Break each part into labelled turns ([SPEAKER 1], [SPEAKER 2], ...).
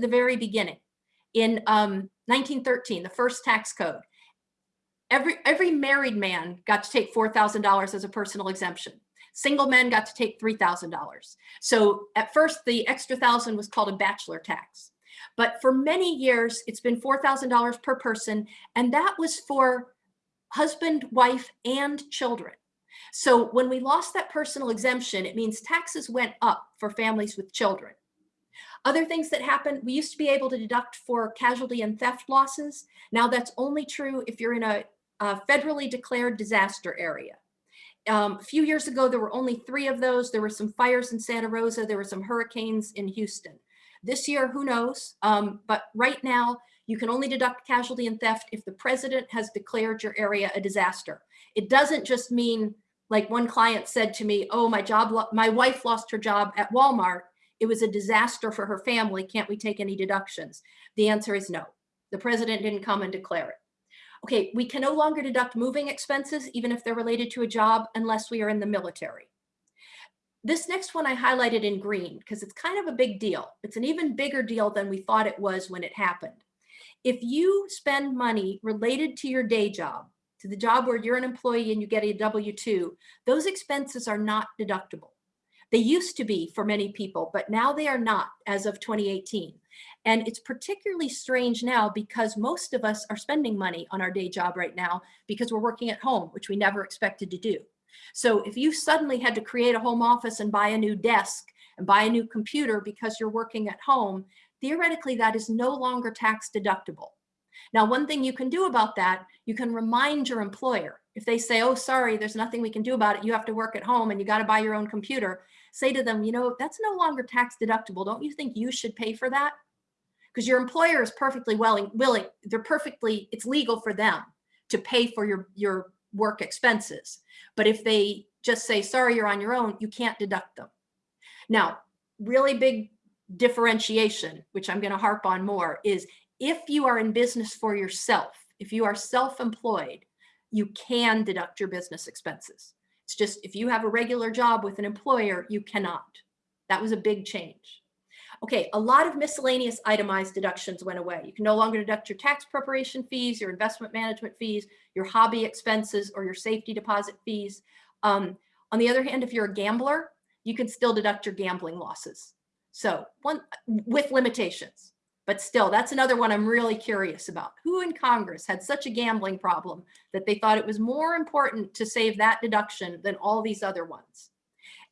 [SPEAKER 1] the very beginning. In um, 1913, the first tax code, every, every married man got to take $4,000 as a personal exemption. Single men got to take $3,000. So at first, the extra thousand was called a bachelor tax. But for many years, it's been $4,000 per person. And that was for husband, wife, and children. So when we lost that personal exemption, it means taxes went up for families with children. Other things that happen, we used to be able to deduct for casualty and theft losses. Now that's only true if you're in a, a federally declared disaster area. Um, a few years ago, there were only three of those. There were some fires in Santa Rosa. There were some hurricanes in Houston. This year, who knows? Um, but right now, you can only deduct casualty and theft if the president has declared your area a disaster. It doesn't just mean like one client said to me, oh, my job, my wife lost her job at Walmart. It was a disaster for her family. Can't we take any deductions? The answer is no. The president didn't come and declare it. Okay, we can no longer deduct moving expenses, even if they're related to a job, unless we are in the military. This next one I highlighted in green because it's kind of a big deal. It's an even bigger deal than we thought it was when it happened. If you spend money related to your day job, to the job where you're an employee and you get a W-2, those expenses are not deductible. They used to be for many people, but now they are not as of 2018. And it's particularly strange now because most of us are spending money on our day job right now because we're working at home, which we never expected to do. So if you suddenly had to create a home office and buy a new desk and buy a new computer because you're working at home, theoretically that is no longer tax deductible. Now, one thing you can do about that, you can remind your employer. If they say, oh, sorry, there's nothing we can do about it. You have to work at home and you got to buy your own computer. Say to them, you know, that's no longer tax deductible. Don't you think you should pay for that? Because your employer is perfectly willing, willing, they're perfectly, it's legal for them to pay for your, your work expenses. But if they just say, sorry, you're on your own, you can't deduct them. Now, really big differentiation, which I'm going to harp on more, is if you are in business for yourself, if you are self-employed, you can deduct your business expenses. It's just if you have a regular job with an employer, you cannot. That was a big change. Okay, a lot of miscellaneous itemized deductions went away. You can no longer deduct your tax preparation fees, your investment management fees, your hobby expenses, or your safety deposit fees. Um, on the other hand, if you're a gambler, you can still deduct your gambling losses. So one with limitations. But still, that's another one I'm really curious about. Who in Congress had such a gambling problem that they thought it was more important to save that deduction than all these other ones?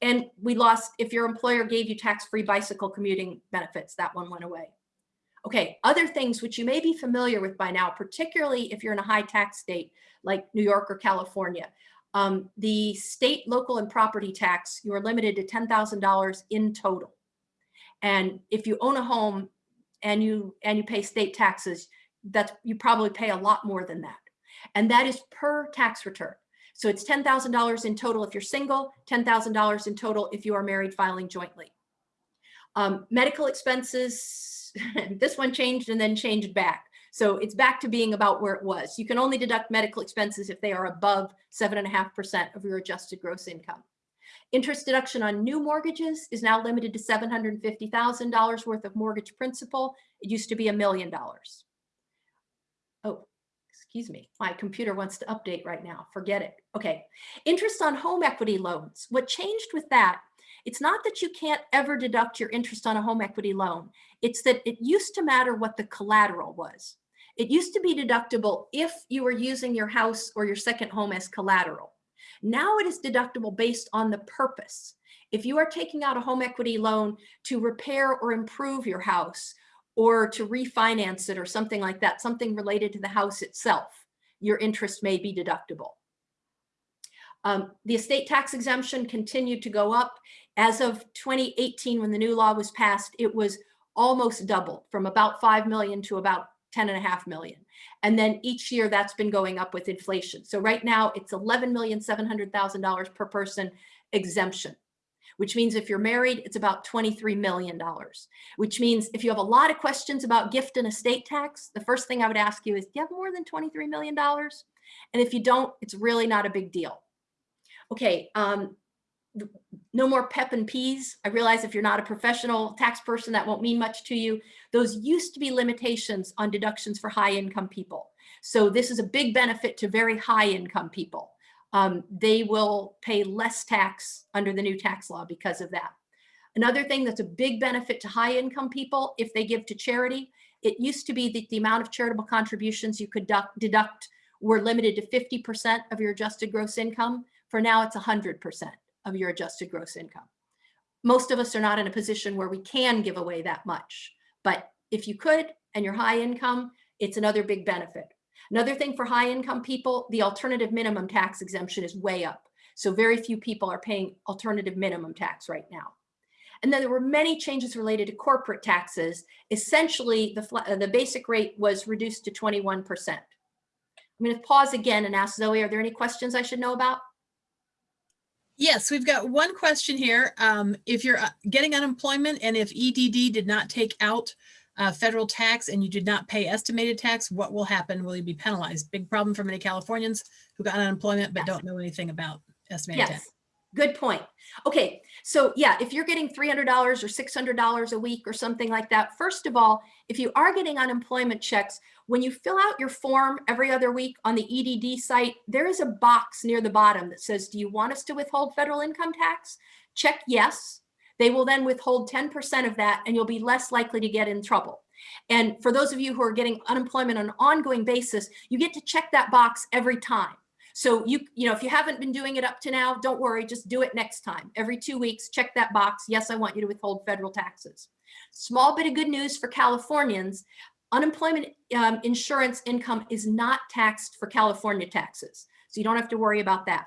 [SPEAKER 1] And we lost, if your employer gave you tax-free bicycle commuting benefits, that one went away. Okay, other things which you may be familiar with by now, particularly if you're in a high tax state like New York or California. Um, the state, local, and property tax, you are limited to $10,000 in total. And if you own a home, and you and you pay state taxes, that's you probably pay a lot more than that. And that is per tax return. So it's $10,000 in total if you're single, $10,000 in total if you are married filing jointly. Um, medical expenses, this one changed and then changed back. So it's back to being about where it was. You can only deduct medical expenses if they are above 7.5% of your adjusted gross income. Interest deduction on new mortgages is now limited to $750,000 worth of mortgage principal. It used to be a million dollars. Oh, excuse me, my computer wants to update right now. Forget it. Okay, interest on home equity loans. What changed with that, it's not that you can't ever deduct your interest on a home equity loan. It's that it used to matter what the collateral was. It used to be deductible if you were using your house or your second home as collateral. Now it is deductible based on the purpose. If you are taking out a home equity loan to repair or improve your house or to refinance it or something like that, something related to the house itself, your interest may be deductible. Um, the estate tax exemption continued to go up. As of 2018, when the new law was passed, it was almost doubled from about 5 million to about 10 and a half million. And then each year that's been going up with inflation. So right now it's $11,700,000 per person exemption, which means if you're married, it's about $23 million, which means if you have a lot of questions about gift and estate tax, the first thing I would ask you is, do you have more than $23 million? And if you don't, it's really not a big deal. Okay, um, no more PEP and Pease. I realize if you're not a professional tax person, that won't mean much to you. Those used to be limitations on deductions for high income people. So this is a big benefit to very high income people. Um, they will pay less tax under the new tax law because of that. Another thing that's a big benefit to high income people, if they give to charity, it used to be that the amount of charitable contributions you could deduct, deduct were limited to 50% of your adjusted gross income. For now, it's 100% of your adjusted gross income. Most of us are not in a position where we can give away that much, but if you could and you're high income, it's another big benefit. Another thing for high income people, the alternative minimum tax exemption is way up. So very few people are paying alternative minimum tax right now. And then there were many changes related to corporate taxes. Essentially, the, uh, the basic rate was reduced to 21%. I'm going to pause again and ask Zoe, are there any questions I should know about?
[SPEAKER 2] Yes, we've got one question here. Um, if you're uh, getting unemployment and if EDD did not take out uh, federal tax and you did not pay estimated tax, what will happen? Will you be penalized? Big problem for many Californians who got unemployment but don't know anything about estimated tax.
[SPEAKER 1] Yes, good point. Okay, so yeah, if you're getting $300 or $600 a week or something like that, first of all, if you are getting unemployment checks, when you fill out your form every other week on the EDD site, there is a box near the bottom that says, do you want us to withhold federal income tax? Check yes. They will then withhold 10% of that and you'll be less likely to get in trouble. And for those of you who are getting unemployment on an ongoing basis, you get to check that box every time. So you, you know, if you haven't been doing it up to now, don't worry, just do it next time. Every two weeks, check that box. Yes, I want you to withhold federal taxes. Small bit of good news for Californians. Unemployment um, insurance income is not taxed for California taxes. So you don't have to worry about that.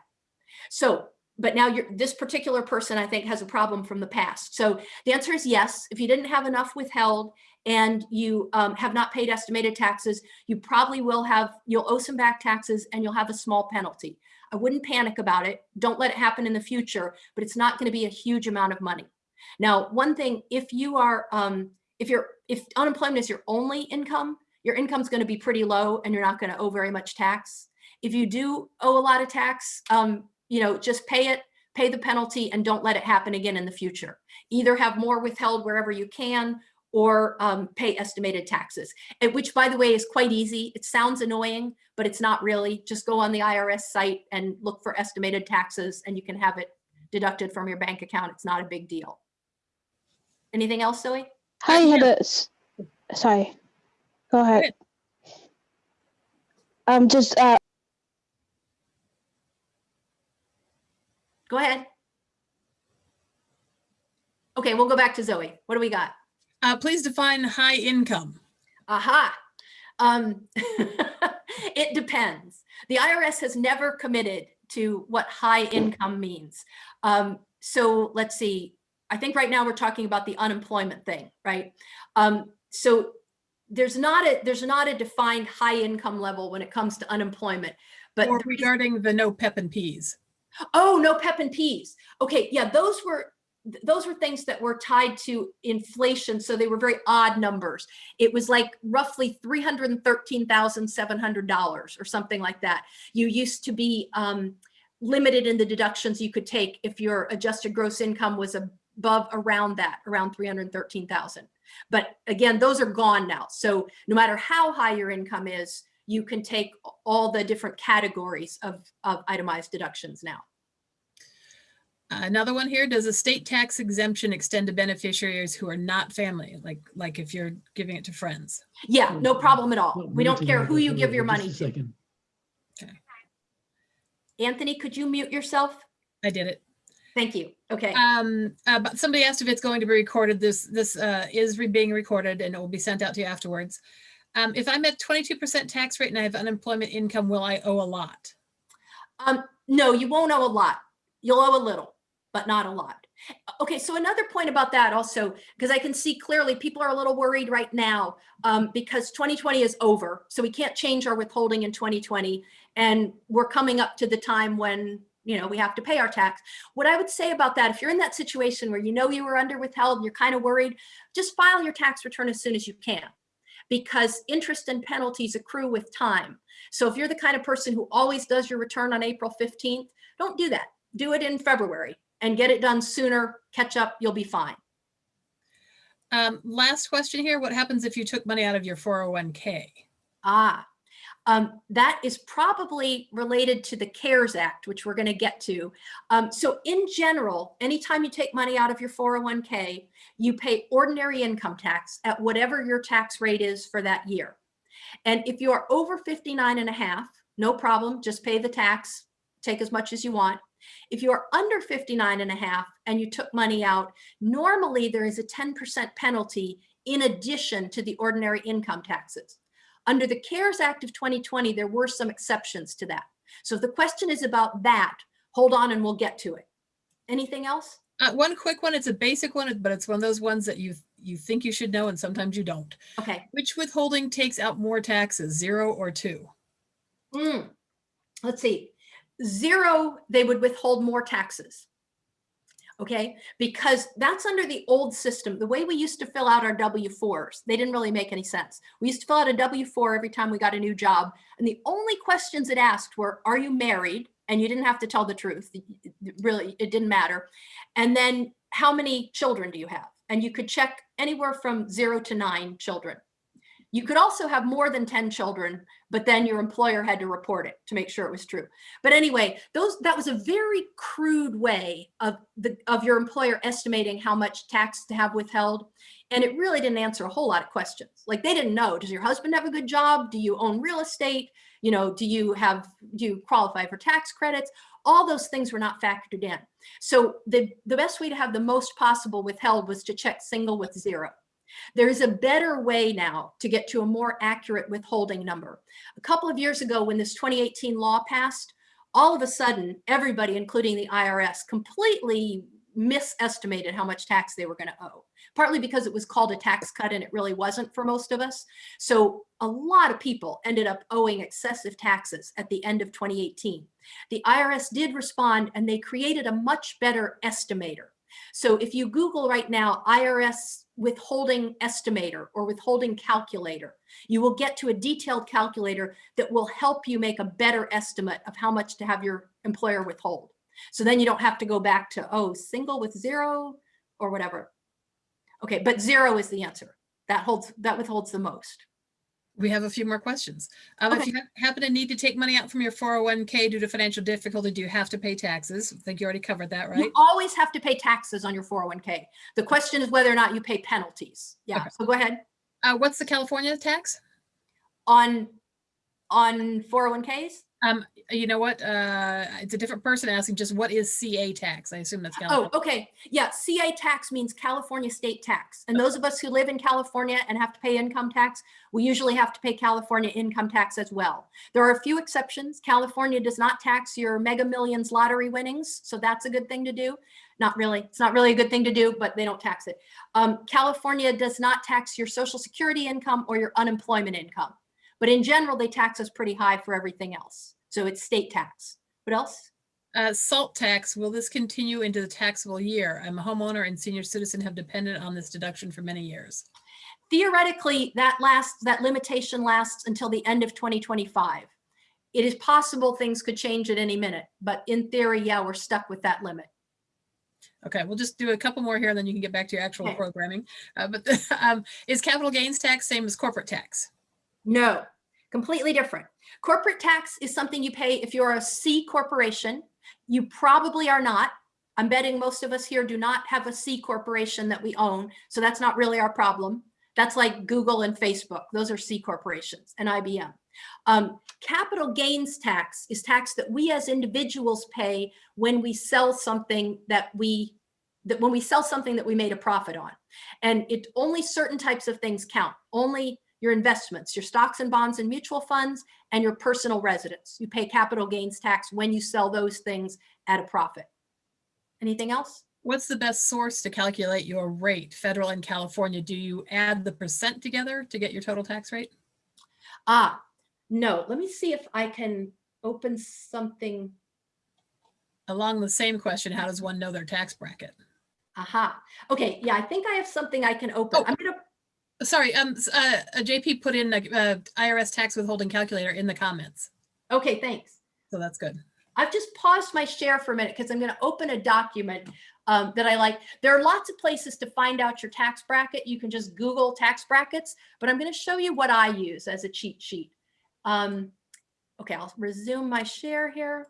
[SPEAKER 1] So, but now you're, this particular person, I think, has a problem from the past. So the answer is yes. If you didn't have enough withheld and you um, have not paid estimated taxes, you probably will have, you'll owe some back taxes and you'll have a small penalty. I wouldn't panic about it. Don't let it happen in the future, but it's not gonna be a huge amount of money. Now, one thing, if you are, um, if you're, if unemployment is your only income, your income's gonna be pretty low and you're not gonna owe very much tax. If you do owe a lot of tax, um, you know, just pay it, pay the penalty and don't let it happen again in the future. Either have more withheld wherever you can or um, pay estimated taxes, which by the way is quite easy. It sounds annoying, but it's not really. Just go on the IRS site and look for estimated taxes and you can have it deducted from your bank account. It's not a big deal. Anything else, Zoe?
[SPEAKER 3] I had a, s- sorry, go ahead. Um, just, uh,
[SPEAKER 1] Go ahead. Okay, we'll go back to Zoe. What do we got?
[SPEAKER 2] Uh, please define high income.
[SPEAKER 1] Aha. Um, it depends. The IRS has never committed to what high income means. Um, so let's see. I think right now we're talking about the unemployment thing, right? Um, so there's not a there's not a defined high income level when it comes to unemployment. But
[SPEAKER 2] Or regarding the no PEP and Pease.
[SPEAKER 1] Oh, no PEP and Pease. Okay, yeah, those were those were things that were tied to inflation, so they were very odd numbers. It was like roughly three hundred and thirteen thousand seven hundred dollars or something like that. You used to be um, limited in the deductions you could take if your adjusted gross income was above around that, around three hundred thirteen thousand. But again, those are gone now. So no matter how high your income is, you can take all the different categories of, of itemized deductions now.
[SPEAKER 2] Another one here, does a state tax exemption extend to beneficiaries who are not family? Like, like if you're giving it to friends?
[SPEAKER 1] Yeah, no hmm. problem at all. We don't care who you give your money
[SPEAKER 4] a
[SPEAKER 1] to.
[SPEAKER 4] Second.
[SPEAKER 1] Anthony, could you mute yourself?
[SPEAKER 2] I did it.
[SPEAKER 1] Thank you. Okay.
[SPEAKER 2] Um, uh, but somebody asked if it's going to be recorded. This, this, uh, is re- being recorded and it will be sent out to you afterwards. Um, if I'm at twenty-two percent tax rate and I have unemployment income, will I owe a lot?
[SPEAKER 1] Um, no, you won't owe a lot. You'll owe a little, but not a lot. Okay, so another point about that also, because I can see clearly people are a little worried right now um, because 2020 is over. So we can't change our withholding in 2020. And we're coming up to the time when, you know, we have to pay our tax. What I would say about that, if you're in that situation where you know you were under withheld and you're kind of worried, just file your tax return as soon as you can because interest and penalties accrue with time. So if you're the kind of person who always does your return on April 15th, don't do that. Do it in February and get it done sooner, catch up, you'll be fine.
[SPEAKER 2] Um, last question here. What happens if you took money out of your 401k?
[SPEAKER 1] Ah, um, that is probably related to the CARES Act, which we're going to get to. Um, so in general, anytime you take money out of your 401k, you pay ordinary income tax at whatever your tax rate is for that year. And if you are over 59 and a half, no problem, just pay the tax, take as much as you want. If you are under 59 and a half and you took money out, normally there is a 10% penalty in addition to the ordinary income taxes. Under the CARES Act of 2020, there were some exceptions to that. So if the question is about that, hold on and we'll get to it. Anything else?
[SPEAKER 2] Uh, one quick one. It's a basic one, but it's one of those ones that you you think you should know and sometimes you don't.
[SPEAKER 1] Okay.
[SPEAKER 2] Which withholding takes out more taxes, zero or two?
[SPEAKER 1] Mm. Let's see. Zero, they would withhold more taxes. Okay, because that's under the old system. The way we used to fill out our W-4s, they didn't really make any sense. We used to fill out a W-4 every time we got a new job. And the only questions it asked were, are you married? And you didn't have to tell the truth. Really, it didn't matter. And then how many children do you have? And you could check anywhere from zero to nine children. You could also have more than 10 children, but then your employer had to report it to make sure it was true. But anyway, those that was a very crude way of the of your employer estimating how much tax to have withheld. And it really didn't answer a whole lot of questions. Like they didn't know, does your husband have a good job? Do you own real estate? You know, do you have do you qualify for tax credits? All those things were not factored in. So the, the best way to have the most possible withheld was to check single with zero. There is a better way now to get to a more accurate withholding number. A couple of years ago, when this 2018 law passed, all of a sudden, everybody, including the IRS, completely misestimated how much tax they were going to owe, partly because it was called a tax cut and it really wasn't for most of us. So a lot of people ended up owing excessive taxes at the end of 2018. The IRS did respond and they created a much better estimator. So if you Google right now, IRS withholding estimator or withholding calculator, you will get to a detailed calculator that will help you make a better estimate of how much to have your employer withhold. So then you don't have to go back to, oh, single with zero or whatever. Okay, but zero is the answer. That holds, that withholds the most.
[SPEAKER 2] We have a few more questions. Um, If you ha- happen to need to take money out from your 401k due to financial difficulty, do you have to pay taxes? I think you already covered that, right?
[SPEAKER 1] You always have to pay taxes on your 401k. The question is whether or not you pay penalties. Yeah,
[SPEAKER 2] Okay.
[SPEAKER 1] so go ahead.
[SPEAKER 2] Uh, what's the California tax?
[SPEAKER 1] On, on 401ks?
[SPEAKER 2] Um, you know what? Uh, it's a different person asking just what is CA tax? I assume that's California.
[SPEAKER 1] Oh, okay. Yeah, CA tax means California state tax. And those of us who live in California and have to pay income tax, we usually have to pay California income tax as well. There are a few exceptions. California does not tax your mega millions lottery winnings, so that's a good thing to do. Not really. It's not really a good thing to do, but they don't tax it. Um, California does not tax your social security income or your unemployment income. But in general, they tax us pretty high for everything else. So it's state tax. What else?
[SPEAKER 2] Uh, salt tax, will this continue into the taxable year? I'm a homeowner and senior citizen have depended on this deduction for many years.
[SPEAKER 1] theoretically that lasts that limitation lasts until the end of 2025 it is possible things could change at any minute but in theory yeah we're stuck with that limit
[SPEAKER 2] Okay, we'll just do a couple more here and then you can get back to your actual
[SPEAKER 1] Okay.
[SPEAKER 2] programming. Uh, but um, is capital gains tax same as corporate tax?
[SPEAKER 1] No completely different. Corporate tax is something you pay if you're a c corporation. You probably are not. I'm betting most of us here do not have a c corporation that we own so that's not really our problem. That's like google and facebook. Those are c corporations and ibm Um, capital gains tax is tax that we as individuals pay when we sell something that we that when we sell something that we made a profit on. And it only certain types of things count. Only your investments, your stocks and bonds and mutual funds, and your personal residence. You pay capital gains tax when you sell those things at a profit. Anything else?
[SPEAKER 2] What's the best source to calculate your rate, federal and California? Do you add the percent together to get your total tax rate?
[SPEAKER 1] Ah, no. Let me see if I can open something.
[SPEAKER 2] Along the same question, how does one know their tax bracket?
[SPEAKER 1] Aha. Okay. Yeah, I think I have something I can open.
[SPEAKER 2] Oh.
[SPEAKER 1] I'm gonna.
[SPEAKER 2] Sorry, um, uh, uh, JP put in a uh, IRS tax withholding calculator in the comments,
[SPEAKER 1] Okay, thanks.
[SPEAKER 2] so that's good.
[SPEAKER 1] I've just paused my share for a minute because I'm going to open a document um, that I like. There are lots of places to find out your tax bracket. You can just Google tax brackets, but I'm going to show you what I use as a cheat sheet. Um, okay, I'll resume my share here.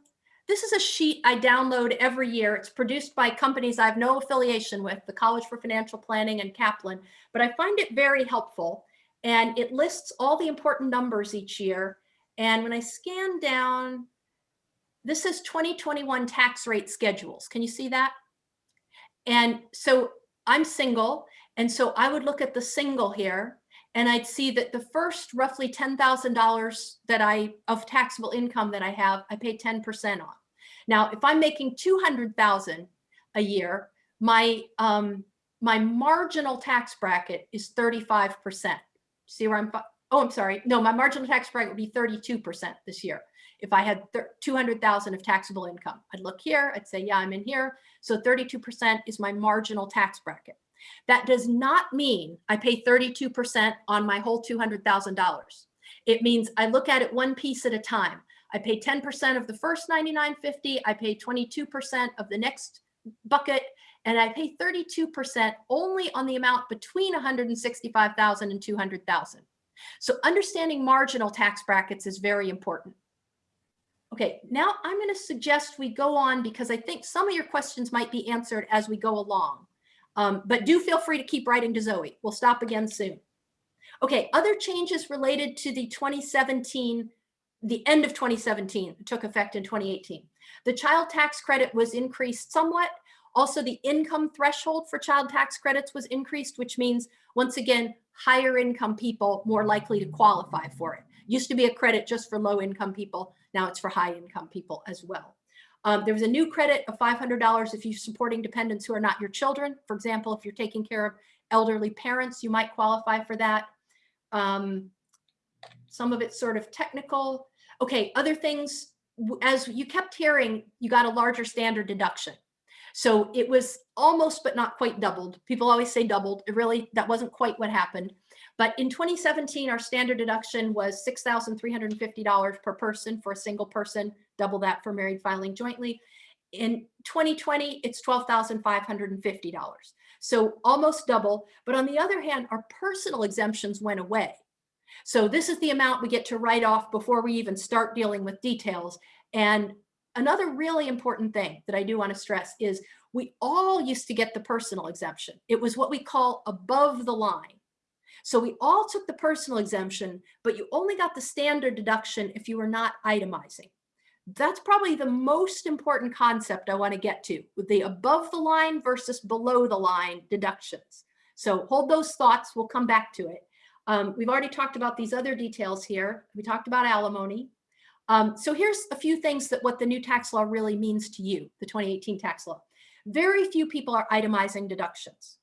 [SPEAKER 1] This is a sheet I download every year. It's produced by companies I have no affiliation with, the College for Financial Planning and Kaplan, but I find it very helpful. And it lists all the important numbers each year. And when I scan down, this is 2021 tax rate schedules. Can you see that? And so I'm single. And so I would look at the single here and I'd see that the first roughly $10,000 that I of taxable income that I have, I pay 10% on. Now, if I'm making 200,000 a year, my um, my marginal tax bracket is 35%. See where I'm, oh, I'm sorry. No, my marginal tax bracket would be 32% this year. If I had 200,000 of taxable income, I'd look here, I'd say, yeah, I'm in here. So 32% is my marginal tax bracket. That does not mean I pay 32% on my whole $200,000. It means I look at it one piece at a time. I pay 10% of the first 99.50, I pay 22% of the next bucket, and I pay 32% only on the amount between 165,000 and 200,000. So understanding marginal tax brackets is very important. Okay, now I'm going to suggest we go on because I think some of your questions might be answered as we go along. Um, but do feel free to keep writing to Zoe. We'll stop again soon. Okay, other changes related to the 2017, the end of 2017 took effect in 2018. The child tax credit was increased somewhat. Also, the income threshold for child tax credits was increased, which means, once again, higher income people more likely to qualify for it. Used to be a credit just for low income people. Now it's for high income people as well. Um, there was a new credit of $500 if you're supporting dependents who are not your children. For example, if you're taking care of elderly parents, you might qualify for that. Um, some of it's sort of technical. Okay, other things, as you kept hearing, you got a larger standard deduction. So it was almost, but not quite doubled. People always say doubled. It really, that wasn't quite what happened. But in 2017, our standard deduction was $6,350 per person for a single person, double that for married filing jointly. In 2020, it's $12,550. So almost double. But on the other hand, our personal exemptions went away. So this is the amount we get to write off before we even start dealing with details. And another really important thing that I do want to stress is we all used to get the personal exemption. It was what we call above the line. So we all took the personal exemption, but you only got the standard deduction if you were not itemizing. That's probably the most important concept I want to get to with the above the line versus below the line deductions. So hold those thoughts. We'll come back to it. Um, we've already talked about these other details here. We talked about alimony. Um, so here's a few things that what the new tax law really means to you, the 2018 tax law. Very few people are itemizing deductions.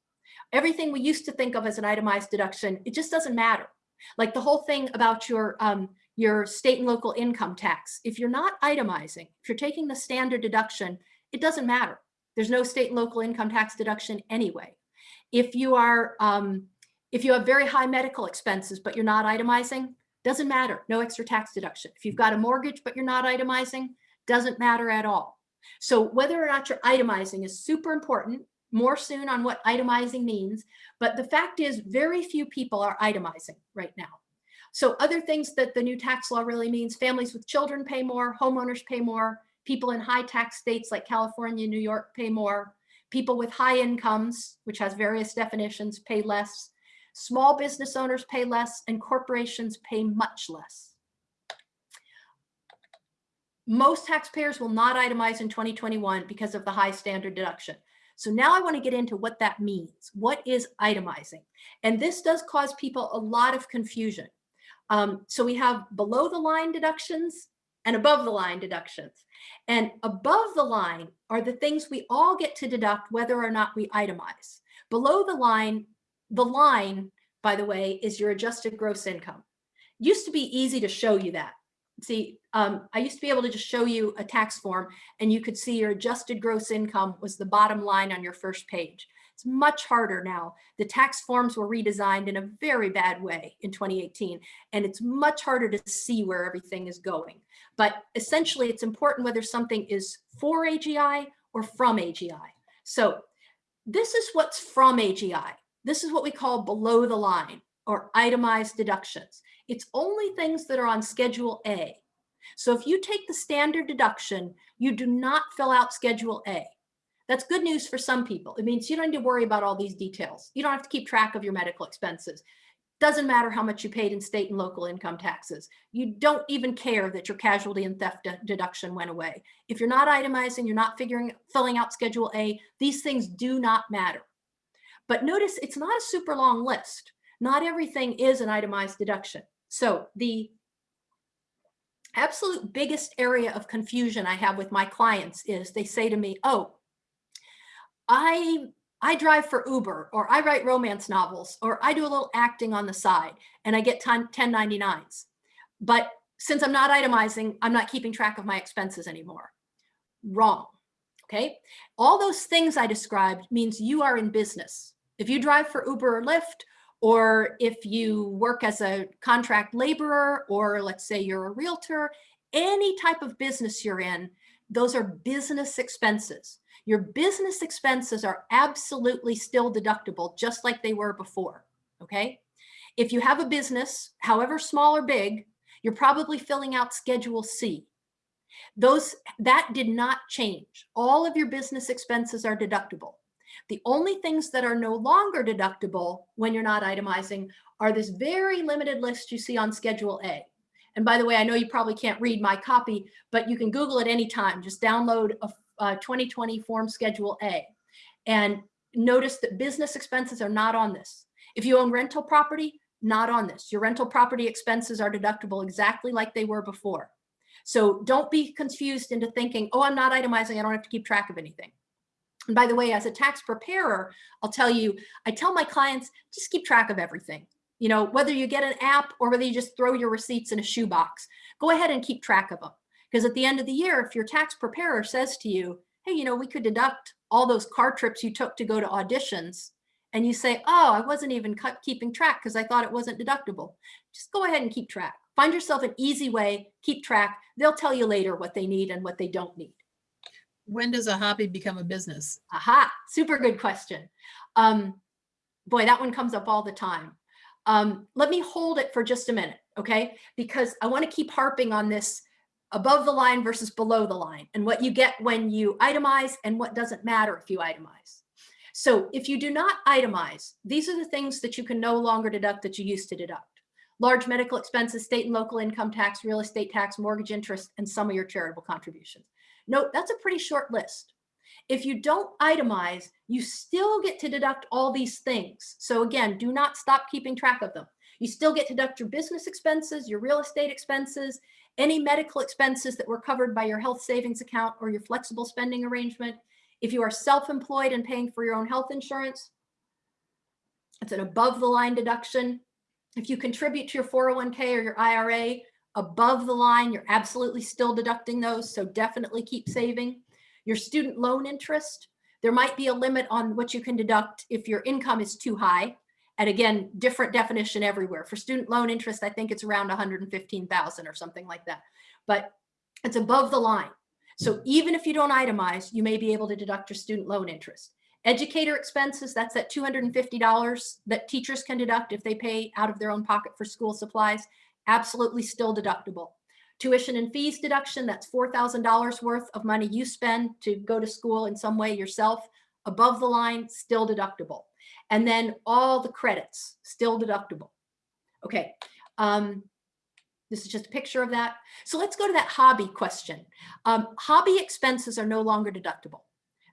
[SPEAKER 1] Everything we used to think of as an itemized deduction, it just doesn't matter. Like the whole thing about your, um, your state and local income tax. If you're not itemizing, if you're taking the standard deduction, it doesn't matter. There's no state and local income tax deduction anyway. If you are, um, if you have very high medical expenses, but you're not itemizing, doesn't matter, no extra tax deduction. If you've got a mortgage, but you're not itemizing, doesn't matter at all. So whether or not you're itemizing is super important more soon on what itemizing means, but the fact is very few people are itemizing right now. So other things that the new tax law really means, families with children pay more, homeowners pay more, people in high tax states like California, New York pay more, people with high incomes, which has various definitions, pay less, small business owners pay less, and corporations pay much less. Most taxpayers will not itemize in 2021 because of the high standard deduction. So now I want to get into what that means. What is itemizing? And this does cause people a lot of confusion. Um, so we have below the line deductions and above the line deductions. And above the line are the things we all get to deduct whether or not we itemize. Below the line, the line, by the way, is your adjusted gross income. Used to be easy to show you that see, um, I used to be able to just show you a tax form and you could see your adjusted gross income was the bottom line on your first page. It's much harder now. The tax forms were redesigned in a very bad way in 2018, and it's much harder to see where everything is going. But essentially, it's important whether something is for AGI or from AGI. So this is what's from AGI. This is what we call below the line or itemized deductions. It's only things that are on Schedule A. So if you take the standard deduction, you do not fill out Schedule A. That's good news for some people. It means you don't need to worry about all these details. You don't have to keep track of your medical expenses. Doesn't matter how much you paid in state and local income taxes. You don't even care that your casualty and theft de- deduction went away. If you're not itemizing, you're not figuring, filling out Schedule A, these things do not matter. But notice it's not a super long list. Not everything is an itemized deduction. So the absolute biggest area of confusion I have with my clients is they say to me, oh, I I drive for Uber or I write romance novels or I do a little acting on the side and I get 10, 1099s. But since I'm not itemizing, I'm not keeping track of my expenses anymore. Wrong. Okay. All those things I described means you are in business. If you drive for Uber or Lyft, or if you work as a contract laborer, or let's say you're a realtor, any type of business you're in, those are business expenses. Your business expenses are absolutely still deductible, just like they were before. Okay. If you have a business, however small or big, you're probably filling out Schedule C. Those that did not change. All of your business expenses are deductible. The only things that are no longer deductible when you're not itemizing are this very limited list you see on Schedule A. And by the way, I know you probably can't read my copy, but you can Google it anytime. Just download a, a 2020 Form Schedule A. And notice that business expenses are not on this. If you own rental property, not on this. Your rental property expenses are deductible exactly like they were before. So don't be confused into thinking, oh, I'm not itemizing, I don't have to keep track of anything. And by the way, as a tax preparer, I'll tell you, I tell my clients, just keep track of everything. You know, whether you get an app or whether you just throw your receipts in a shoebox, go ahead and keep track of them. Because at the end of the year, if your tax preparer says to you, hey, you know, we could deduct all those car trips you took to go to auditions, and you say, oh, I wasn't even keeping track because I thought it wasn't deductible, just go ahead and keep track. Find yourself an easy way, keep track. They'll tell you later what they need and what they don't need.
[SPEAKER 2] When does a hobby become a business?
[SPEAKER 1] Aha, super good question. Um, boy, that one comes up all the time. Um, let me hold it for just a minute, okay? Because I want to keep harping on this above the line versus below the line and what you get when you itemize and what doesn't matter if you itemize. So if you do not itemize, these are the things that you can no longer deduct that you used to deduct. Large medical expenses, state and local income tax, real estate tax, mortgage interest, and some of your charitable contributions. Note, that's a pretty short list. If you don't itemize, you still get to deduct all these things. So again, do not stop keeping track of them. You still get to deduct your business expenses, your real estate expenses, any medical expenses that were covered by your health savings account or your flexible spending arrangement. If you are self-employed and paying for your own health insurance, it's an above the line deduction. If you contribute to your 401k or your IRA, above the line, you're absolutely still deducting those. So definitely keep saving. Your student loan interest, there might be a limit on what you can deduct if your income is too high. And again, different definition everywhere. For student loan interest, I think it's around 115,000 or something like that. But it's above the line. So even if you don't itemize, you may be able to deduct your student loan interest. Educator expenses, that's at $250 that teachers can deduct if they pay out of their own pocket for school supplies absolutely still deductible. Tuition and fees deduction, that's $4,000 worth of money you spend to go to school in some way yourself, above the line, still deductible. And then all the credits, still deductible. Okay, um, this is just a picture of that. So let's go to that hobby question. Um, hobby expenses are no longer deductible.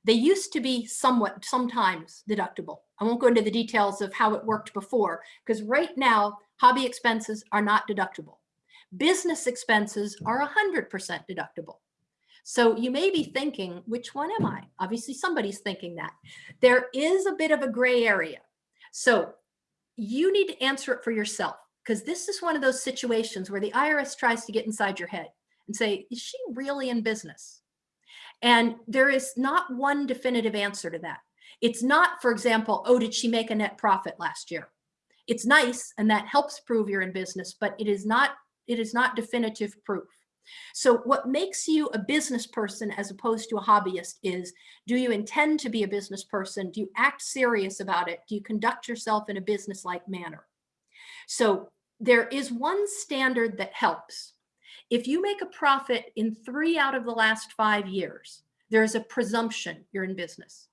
[SPEAKER 1] They used to be somewhat, sometimes deductible. I won't go into the details of how it worked before, because right now, hobby expenses are not deductible. Business expenses are 100% deductible. So you may be thinking, which one am I? Obviously, somebody's thinking that. There is a bit of a gray area. So you need to answer it for yourself because this is one of those situations where the IRS tries to get inside your head and say, is she really in business? And there is not one definitive answer to that. It's not, for example, oh, did she make a net profit last year? It's nice and that helps prove you're in business, but it is not, it is not definitive proof. So what makes you a business person as opposed to a hobbyist is, do you intend to be a business person? Do you act serious about it? Do you conduct yourself in a business-like manner? So there is one standard that helps. If you make a profit in three out of the last five years, there is a presumption you're in business.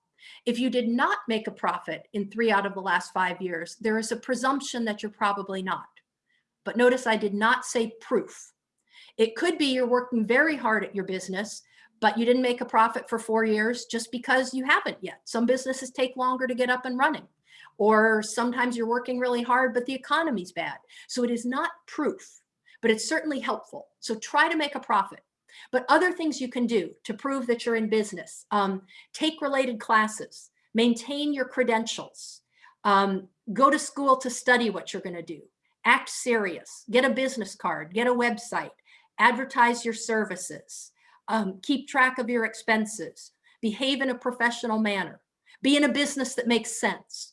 [SPEAKER 1] If you did not make a profit in three out of the last five years, there is a presumption that you're probably not. But notice I did not say proof. It could be you're working very hard at your business, but you didn't make a profit for four years just because you haven't yet. Some businesses take longer to get up and running. Or sometimes you're working really hard, but the economy's bad. So it is not proof, but it's certainly helpful. So try to make a profit. But other things you can do to prove that you're in business, um, take related classes, maintain your credentials, um, go to school to study what you're gonna do, act serious, get a business card, get a website, advertise your services, um, keep track of your expenses, behave in a professional manner, be in a business that makes sense.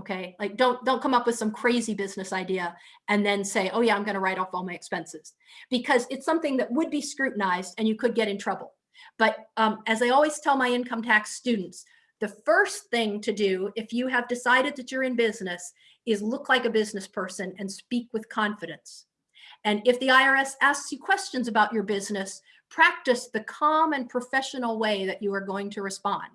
[SPEAKER 1] Okay, like don't don't come up with some crazy business idea and then say, oh yeah, I'm going to write off all my expenses because it's something that would be scrutinized and you could get in trouble. But um, as I always tell my income tax students, the first thing to do if you have decided that you're in business is look like a business person and speak with confidence. And if the IRS asks you questions about your business, practice the calm and professional way that you are going to respond.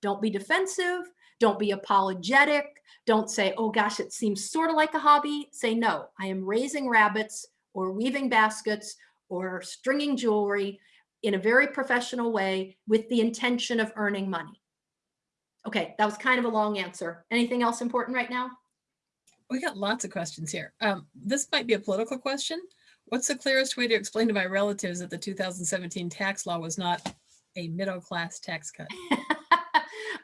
[SPEAKER 1] Don't be defensive. Don't be apologetic. Don't say, oh gosh, it seems sort of like a hobby. Say, no, I am raising rabbits or weaving baskets or stringing jewelry in a very professional way with the intention of earning money. Okay, that was kind of a long answer. Anything else important right now?
[SPEAKER 2] We got lots of questions here. Um, this might be a political question. What's the clearest way to explain to my relatives that the 2017 tax law was not a middle class tax cut?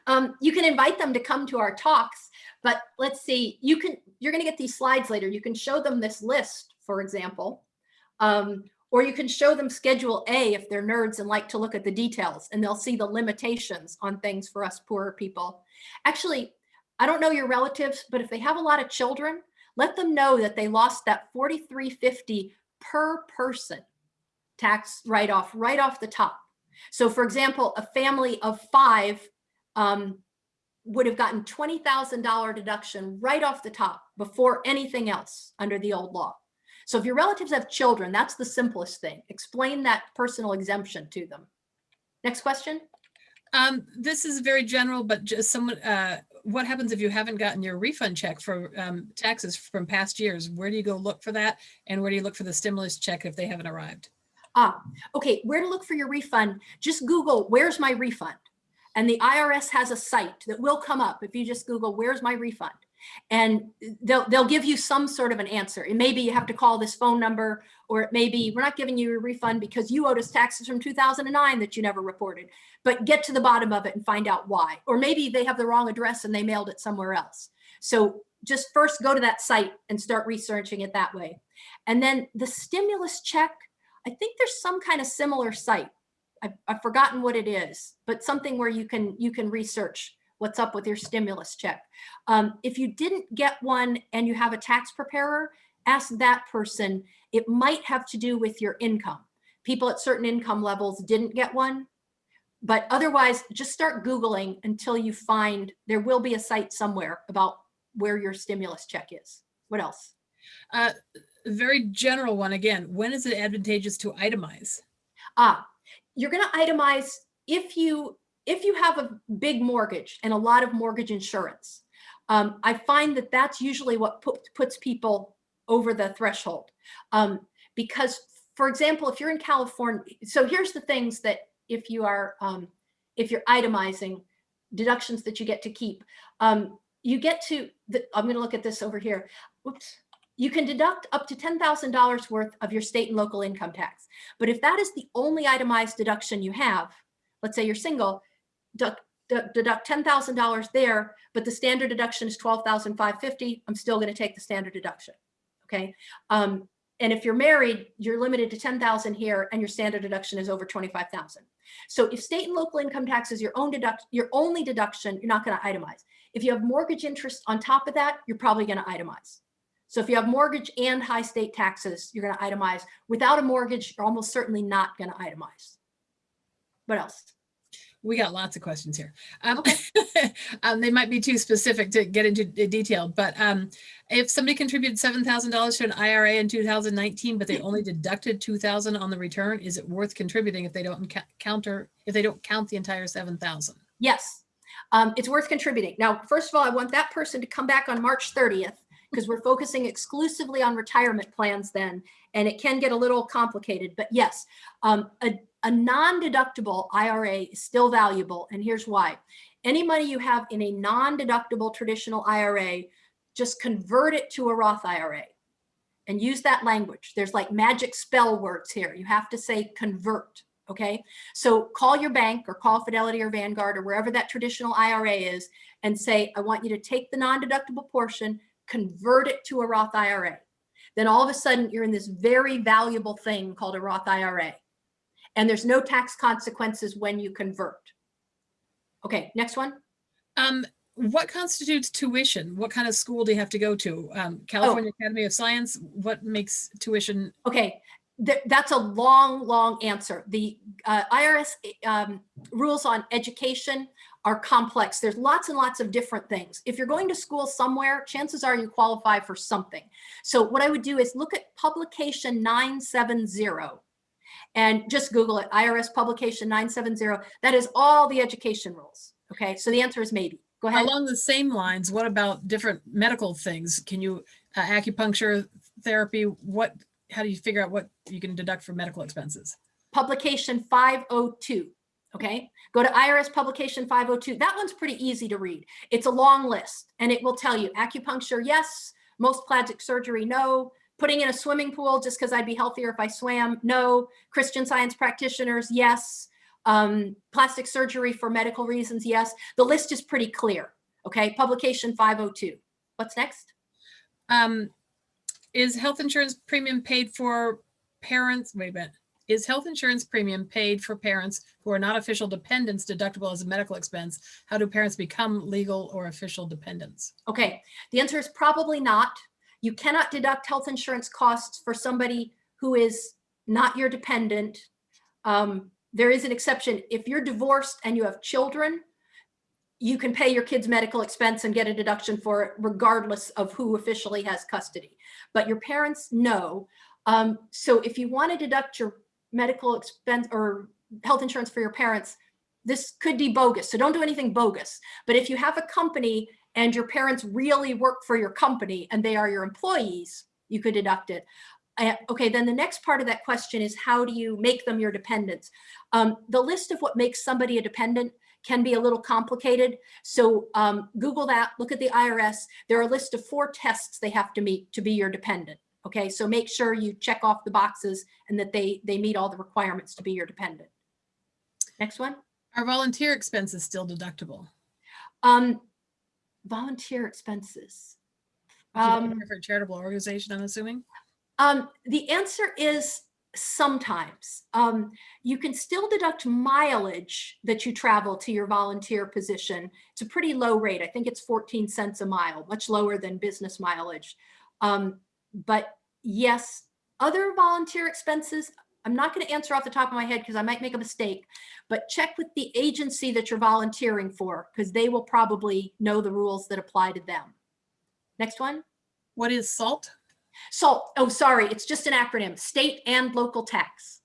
[SPEAKER 1] um, you can invite them to come to our talks, but let's see, you can, you're gonna get these slides later. You can show them this list, for example, um, or you can show them schedule A if they're nerds and like to look at the details and they'll see the limitations on things for us poorer people. Actually, I don't know your relatives, but if they have a lot of children, let them know that they lost that 4350 per person tax write-off right off the top. So for example, a family of five um, would have gotten $20,000 deduction right off the top before anything else under the old law. So if your relatives have children, that's the simplest thing. Explain that personal exemption to them. Next question.
[SPEAKER 2] Um, this is very general, but just someone, uh, what happens if you haven't gotten your refund check for um, taxes from past years? Where do you go look for that? And where do you look for the stimulus check if they haven't arrived?
[SPEAKER 1] Ah, okay, where to look for your refund? Just Google, where's my refund? And the IRS has a site that will come up if you just Google, where's my refund? And they'll, they'll give you some sort of an answer. It may be you have to call this phone number, or it may be we're not giving you a refund because you owed us taxes from 2009 that you never reported, but get to the bottom of it and find out why. Or maybe they have the wrong address and they mailed it somewhere else. So just first go to that site and start researching it that way. And then the stimulus check, I think there's some kind of similar site. I've, I've forgotten what it is, but something where you can you can research what's up with your stimulus check. Um, if you didn't get one and you have a tax preparer, ask that person. It might have to do with your income. People at certain income levels didn't get one, but otherwise just start Googling until you find there will be a site somewhere about where your stimulus check is. What else?
[SPEAKER 2] Uh, very general one again. When is it advantageous to itemize?
[SPEAKER 1] Ah, you're going to itemize if you if you have a big mortgage and a lot of mortgage insurance. Um, I find that that's usually what put, puts people over the threshold. Um, because, for example, if you're in California, so here's the things that if you are um, if you're itemizing deductions that you get to keep, um, you get to. The, I'm going to look at this over here. Oops you can deduct up to $10,000 worth of your state and local income tax. But if that is the only itemized deduction you have, let's say you're single, deduct, deduct $10,000 there, but the standard deduction is 12,550, I'm still gonna take the standard deduction, okay? Um, and if you're married, you're limited to 10,000 here and your standard deduction is over 25,000. So if state and local income tax is your own deduct, your only deduction, you're not going to itemize. If you have mortgage interest on top of that, you're probably going to itemize. So if you have mortgage and high state taxes, you're going to itemize. Without a mortgage, you're almost certainly not going to itemize. What else?
[SPEAKER 2] We got lots of questions here. Um, um, they might be too specific to get into detail, but um, if somebody contributed seven thousand dollars to an IRA in two thousand nineteen, but they only deducted two thousand on the return, is it worth contributing if they don't counter if they don't count the entire seven thousand?
[SPEAKER 1] Yes, um, it's worth contributing. Now, first of all, I want that person to come back on March 30th because we're focusing exclusively on retirement plans then, and it can get a little complicated. But yes, um, a, a non-deductible IRA is still valuable, and here's why. Any money you have in a non-deductible traditional IRA, just convert it to a Roth IRA and use that language. There's like magic spell words here. You have to say convert. Okay. So call your bank or call Fidelity or Vanguard or wherever that traditional IRA is and say, I want you to take the non-deductible portion, convert it to a Roth IRA. Then all of a sudden you're in this very valuable thing called a Roth IRA. And there's no tax consequences when you convert. Okay, next one.
[SPEAKER 2] Um, what constitutes tuition? What kind of school do you have to go to? Um, California Academy of Science. What makes tuition?
[SPEAKER 1] Okay, th- that's a long, long answer. The uh, IRS um, rules on education are complex. There's lots and lots of different things. If you're going to school somewhere, chances are you qualify for something. So what I would do is look at publication 970 and just Google it, IRS publication 970. That is all the education rules. Okay, so the answer is maybe. Go ahead.
[SPEAKER 2] Along the same lines, what about different medical things? Can you uh, acupuncture therapy? What? How do you figure out what you can deduct for medical expenses?
[SPEAKER 1] publication 502. Okay, go to IRS publication 502. That one's pretty easy to read. It's a long list and it will tell you acupuncture, yes. Most plastic surgery, no. Putting in a swimming pool just because I'd be healthier if I swam, no. Christian science practitioners, yes. Um, plastic surgery for medical reasons, yes. The list is pretty clear. Okay, publication 502. What's next?
[SPEAKER 2] Um, is health insurance premium paid for parents? Wait a minute. Is health insurance premium paid for parents who are not official dependents deductible as a medical expense? How do parents become legal or official dependents?
[SPEAKER 1] Okay, the answer is probably not. You cannot deduct health insurance costs for somebody who is not your dependent. Um, there is an exception. If you're divorced and you have children, you can pay your kid's medical expense and get a deduction for it regardless of who officially has custody. But your parents, no. Um, so if you want to deduct your medical expense or health insurance for your parents, this could be bogus. So don't do anything bogus. But if you have a company and your parents really work for your company and they are your employees, you could deduct it. Uh, okay, then the next part of that question is how do you make them your dependents? Um, the list of what makes somebody a dependent can be a little complicated. So um, Google that, look at the IRS. There are a list of four tests they have to meet to be your dependent. Okay, so make sure you check off the boxes and that they, they meet all the requirements to be your dependent. Next one.
[SPEAKER 2] Are volunteer expenses still deductible?
[SPEAKER 1] Um, volunteer expenses. Um,
[SPEAKER 2] for a charitable organization, I'm assuming?
[SPEAKER 1] Um, the answer is sometimes. Um, you can still deduct mileage that you travel to your volunteer position. It's a pretty low rate. I think it's 14 cents a mile, much lower than business mileage. Um, but yes, other volunteer expenses, I'm not going to answer off the top of my head because I might make a mistake, but check with the agency that you're volunteering for because they will probably know the rules that apply to them. Next one.
[SPEAKER 2] What is SALT?
[SPEAKER 1] SALT, oh, sorry, it's just an acronym, state and local tax.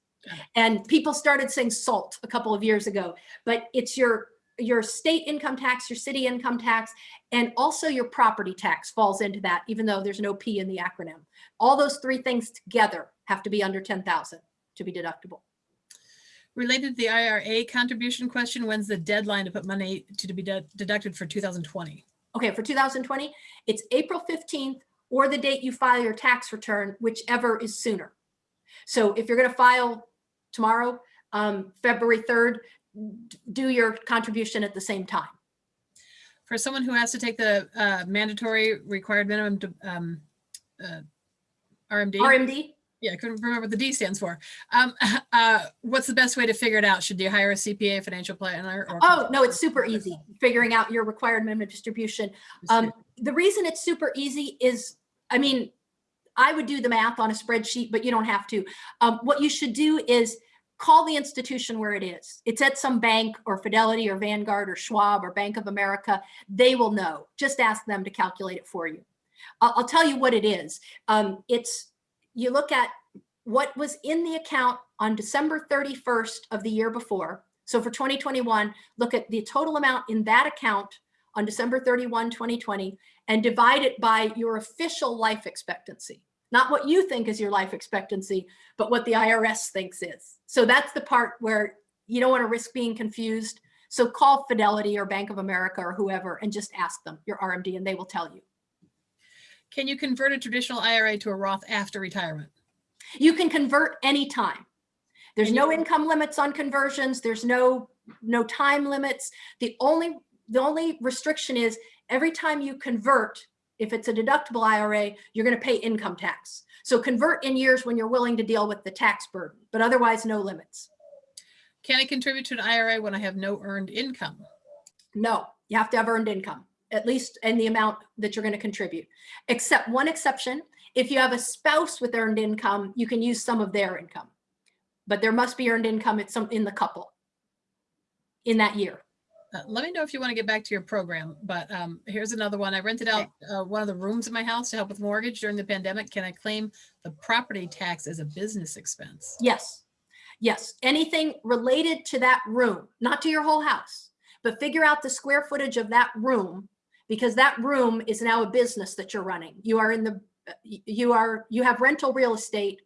[SPEAKER 1] And people started saying SALT a couple of years ago, but it's your your state income tax, your city income tax, and also your property tax falls into that, even though there's no P in the acronym. All those three things together have to be under 10,000 to be deductible.
[SPEAKER 2] Related to the IRA contribution question, when's the deadline to put money to be de- deducted for 2020?
[SPEAKER 1] Okay, for 2020, it's April 15th or the date you file your tax return, whichever is sooner. So if you're going to file tomorrow, um, February 3rd, d- do your contribution at the same time.
[SPEAKER 2] For someone who has to take the uh, mandatory required minimum to, um, uh, RMD,
[SPEAKER 1] RMD,
[SPEAKER 2] Yeah, I couldn't remember what the D stands for. Um, uh, what's the best way to figure it out? Should you hire a CPA, financial planner? or
[SPEAKER 1] Oh, no, it's super easy, figuring out your required minimum distribution. Um, the reason it's super easy is, I mean, I would do the math on a spreadsheet, but you don't have to. Um, what you should do is call the institution where it is. It's at some bank or Fidelity or Vanguard or Schwab or Bank of America. They will know. Just ask them to calculate it for you. I'll, tell you what it is. Um, it's, you look at what was in the account on December 31st of the year before. So for 2021, look at the total amount in that account on December 31, 2020, and divide it by your official life expectancy. Not what you think is your life expectancy, but what the IRS thinks is. So that's the part where you don't want to risk being confused. So call Fidelity or Bank of America or whoever and just ask them your RMD and they will tell you.
[SPEAKER 2] Can you convert a traditional IRA to a Roth after retirement?
[SPEAKER 1] You can convert anytime. There's no income limits on conversions. There's no, no time limits. The only, the only restriction is every time you convert, if it's a deductible IRA, you're going to pay income tax. So convert in years when you're willing to deal with the tax burden, but otherwise no limits.
[SPEAKER 2] Can I contribute to an IRA when I have no earned income?
[SPEAKER 1] No, you have to have earned income, at least in the amount that you're going to contribute. Except one exception, if you have a spouse with earned income, you can use some of their income. But there must be earned income at some, in the couple in that year.
[SPEAKER 2] Uh, let me know if you want to get back to your program, but um, here's another one. I rented out uh, one of the rooms in my house to help with mortgage during the pandemic. Can I claim the property tax as a business expense?
[SPEAKER 1] Yes, yes, anything related to that room, not to your whole house, but figure out the square footage of that room because that room is now a business that you're running. You are in the, you are, you have rental real estate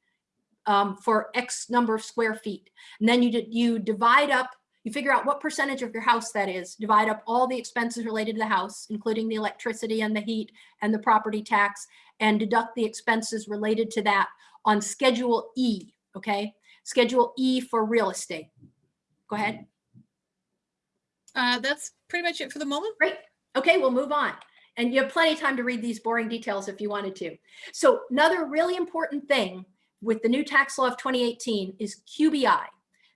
[SPEAKER 1] um, for X number of square feet. And then you, you divide up, you figure out what percentage of your house that is, divide up all the expenses related to the house, including the electricity and the heat and the property tax, and deduct the expenses related to that on Schedule E, okay? Schedule E for real estate. Go ahead.
[SPEAKER 2] Uh, that's pretty much it for the moment.
[SPEAKER 1] Great. Okay, we'll move on. And you have plenty of time to read these boring details if you wanted to. So another really important thing with the new tax law of 2018 is QBI.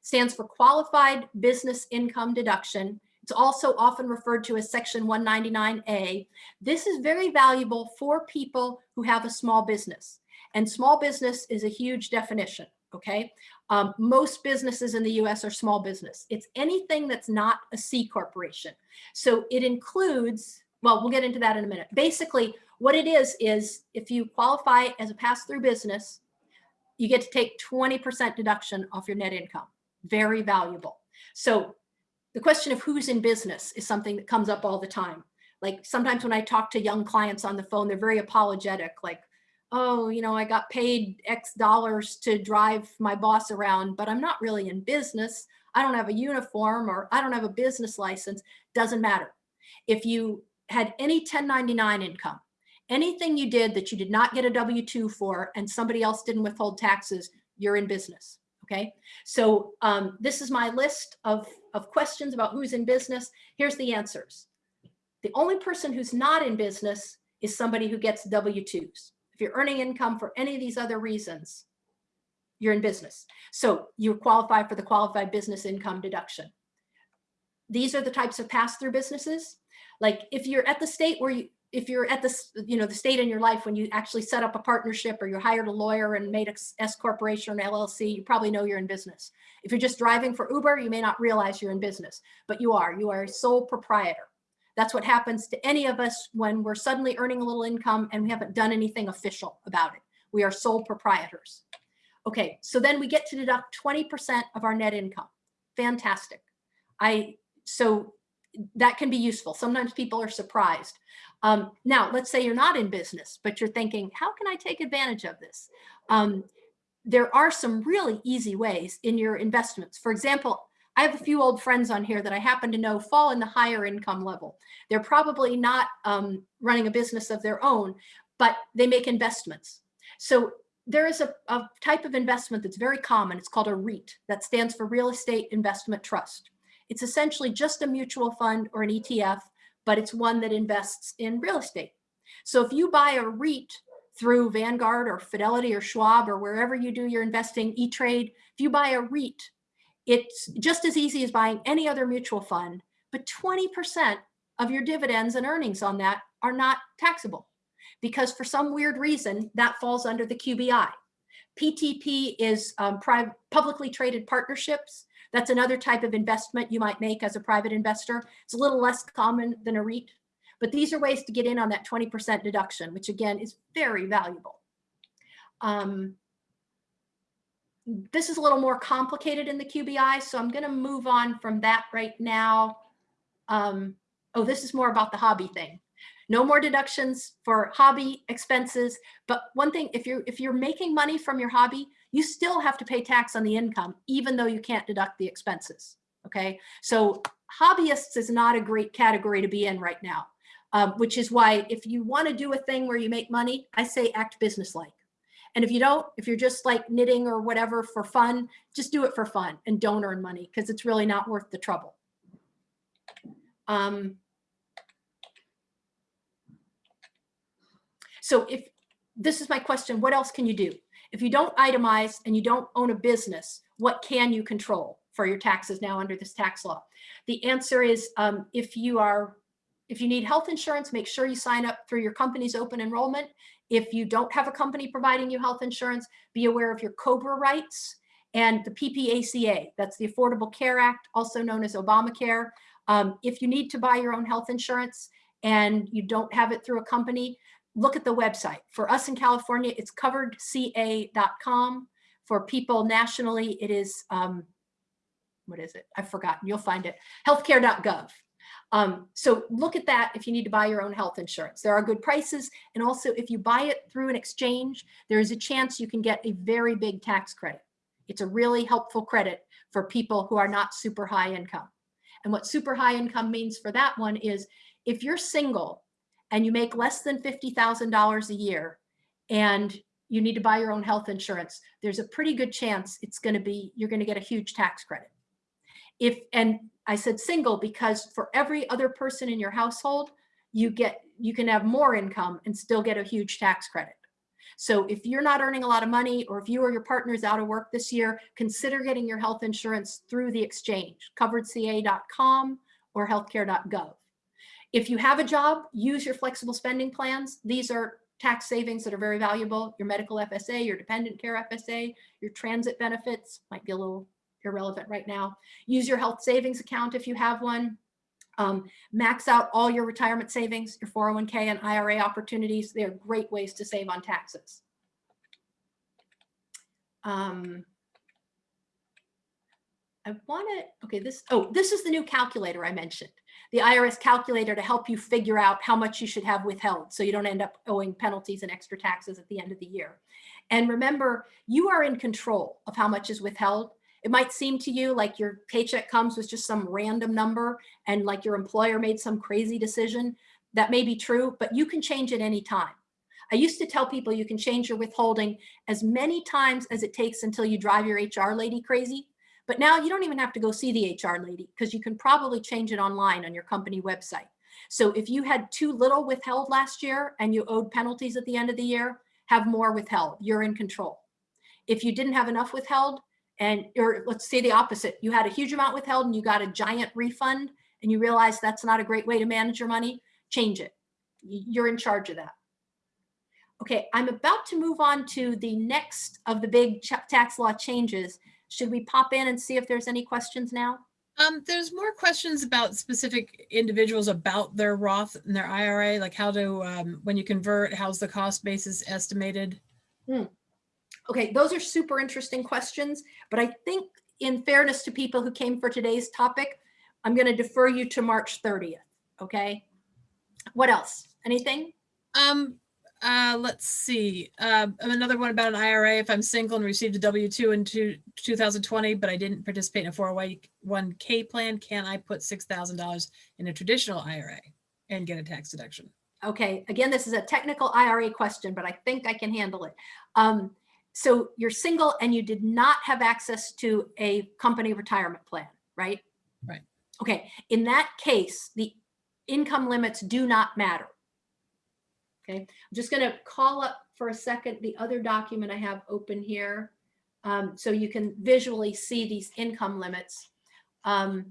[SPEAKER 1] Stands for Qualified Business Income Deduction. It's also often referred to as Section 199A. This is very valuable for people who have a small business. And small business is a huge definition, okay? Um, most businesses in the US are small business. It's anything that's not a C corporation. So it includes, well, we'll get into that in a minute. Basically, what it is, is if you qualify as a pass-through business, you get to take 20% deduction off your net income. Very valuable. So the question of who's in business is something that comes up all the time. Like sometimes when I talk to young clients on the phone, they're very apologetic, like, oh, you know, I got paid X dollars to drive my boss around, but I'm not really in business. I don't have a uniform or I don't have a business license. Doesn't matter. If you had any 1099 income, anything you did that you did not get a W-2 for and somebody else didn't withhold taxes, you're in business. Okay, so um, this is my list of, of questions about who's in business. Here's the answers. The only person who's not in business is somebody who gets W-2s. If you're earning income for any of these other reasons, you're in business. So you qualify for the qualified business income deduction. These are the types of pass-through businesses. Like if you're at the state where you, if you're at this, you know, the state in your life when you actually set up a partnership or you hired a lawyer and made a S corporation or an LLC, you probably know you're in business. If you're just driving for Uber, you may not realize you're in business, but you are. You are a sole proprietor. That's what happens to any of us when we're suddenly earning a little income and we haven't done anything official about it. We are sole proprietors. Okay, so then we get to deduct 20% of our net income. Fantastic. I so that can be useful. Sometimes people are surprised. Um, now, let's say you're not in business, but you're thinking, how can I take advantage of this? Um, there are some really easy ways in your investments. For example, I have a few old friends on here that I happen to know fall in the higher income level. They're probably not um, running a business of their own, but they make investments. So there is a, a type of investment that's very common. It's called a REIT. That stands for Real Estate Investment Trust. It's essentially just a mutual fund or an ETF, but it's one that invests in real estate. So if you buy a REIT through Vanguard or Fidelity or Schwab or wherever you do your investing, E-Trade, if you buy a REIT, it's just as easy as buying any other mutual fund, but 20% of your dividends and earnings on that are not taxable because for some weird reason that falls under the QBI. PTP is um, publicly traded partnerships. That's another type of investment you might make as a private investor. It's a little less common than a REIT, but these are ways to get in on that 20% deduction, which again is very valuable. Um, this is a little more complicated in the QBI, so I'm going to move on from that right now. Um, oh, this is more about the hobby thing. No more deductions for hobby expenses. But one thing, if you're if you're making money from your hobby, you still have to pay tax on the income, even though you can't deduct the expenses. Okay, so hobbyists is not a great category to be in right now, um, which is why if you want to do a thing where you make money, I say act businesslike. And if you don't, if you're just like knitting or whatever for fun, just do it for fun and don't earn money because it's really not worth the trouble. Um, so if this is my question, what else can you do? If you don't itemize and you don't own a business, what can you control for your taxes now under this tax law? The answer is um, if you are, if you need health insurance, make sure you sign up through your company's open enrollment. If you don't have a company providing you health insurance, be aware of your COBRA rights and the PPACA, that's the Affordable Care Act, also known as Obamacare. Um, if you need to buy your own health insurance and you don't have it through a company, look at the website. For us in California, it's coveredca.com. For people nationally, it is, um, what is it? I've forgotten, you'll find it, healthcare.gov. Um, so look at that if you need to buy your own health insurance. There are good prices. And also if you buy it through an exchange, there is a chance you can get a very big tax credit. It's a really helpful credit for people who are not super high income. And what super high income means for that one is if you're single and you make less than $50,000 a year and you need to buy your own health insurance, there's a pretty good chance it's going to be, you're going to get a huge tax credit. If, and I said single because for every other person in your household, you get, you can have more income and still get a huge tax credit. So if you're not earning a lot of money or if you or your partner is out of work this year, consider getting your health insurance through the exchange, coveredca.com or healthcare.gov. If you have a job, use your flexible spending plans. These are tax savings that are very valuable. Your medical FSA, your dependent care FSA, your transit benefits might be a little irrelevant right now. Use your health savings account if you have one. Um, max out all your retirement savings, your 401k and IRA opportunities. They're great ways to save on taxes. Um, I want to, okay, this, oh, this is the new calculator I mentioned. The IRS calculator to help you figure out how much you should have withheld so you don't end up owing penalties and extra taxes at the end of the year. And remember, you are in control of how much is withheld. It might seem to you like your paycheck comes with just some random number and like your employer made some crazy decision. That may be true, but you can change it any time. I used to tell people you can change your withholding as many times as it takes until you drive your HR lady crazy. But now you don't even have to go see the HR lady because you can probably change it online on your company website. So if you had too little withheld last year and you owed penalties at the end of the year, have more withheld. You're in control. If you didn't have enough withheld, and or let's say the opposite, you had a huge amount withheld and you got a giant refund and you realize that's not a great way to manage your money, change it. You're in charge of that. Okay, I'm about to move on to the next of the big tax law changes. Should we pop in and see if there's any questions now?
[SPEAKER 2] Um, there's more questions about specific individuals about their Roth and their IRA, like how to, um, when you convert, how's the cost basis estimated?
[SPEAKER 1] Hmm. Okay, those are super interesting questions, but I think in fairness to people who came for today's topic, I'm going to defer you to March 30th. Okay. What else? Anything?
[SPEAKER 2] Um, uh, let's see. Uh, another one about an IRA. If I'm single and received a W-2 in two, 2020, but I didn't participate in a 401k plan, can I put $6,000 in a traditional IRA and get a tax deduction?
[SPEAKER 1] Okay. Again, this is a technical IRA question, but I think I can handle it. Um, so you're single and you did not have access to a company retirement plan, right?
[SPEAKER 2] Right.
[SPEAKER 1] Okay. In that case, the income limits do not matter. Okay. I'm just going to call up for a second the other document I have open here. Um, so you can visually see these income limits. Um,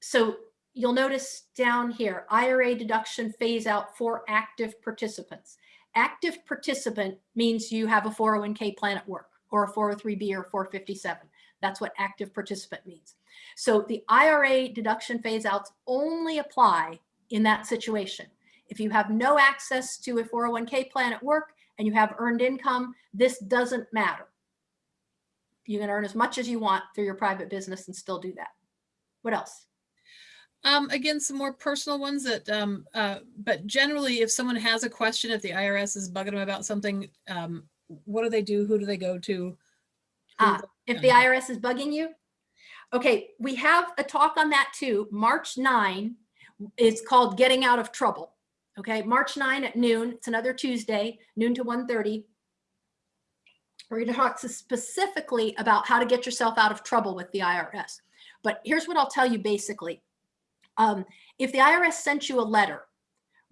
[SPEAKER 1] so you'll notice down here, IRA deduction phase out for active participants. Active participant means you have a 401k plan at work or a 403b or 457. That's what active participant means. So the IRA deduction phase outs only apply in that situation. If you have no access to a 401k plan at work and you have earned income, this doesn't matter. You can earn as much as you want through your private business and still do that. What else?
[SPEAKER 2] Um, again, some more personal ones that, um, uh, but generally, if someone has a question, if the IRS is bugging them about something, um, what do they do? Who do they go to?
[SPEAKER 1] Ah, if the IRS is bugging you? Okay, we have a talk on that too. March 9 is called Getting Out of Trouble. Okay, March 9 at noon. It's another Tuesday, noon to 1:30. We're going to talk specifically about how to get yourself out of trouble with the IRS. But here's what I'll tell you basically. Um, if the IRS sent you a letter,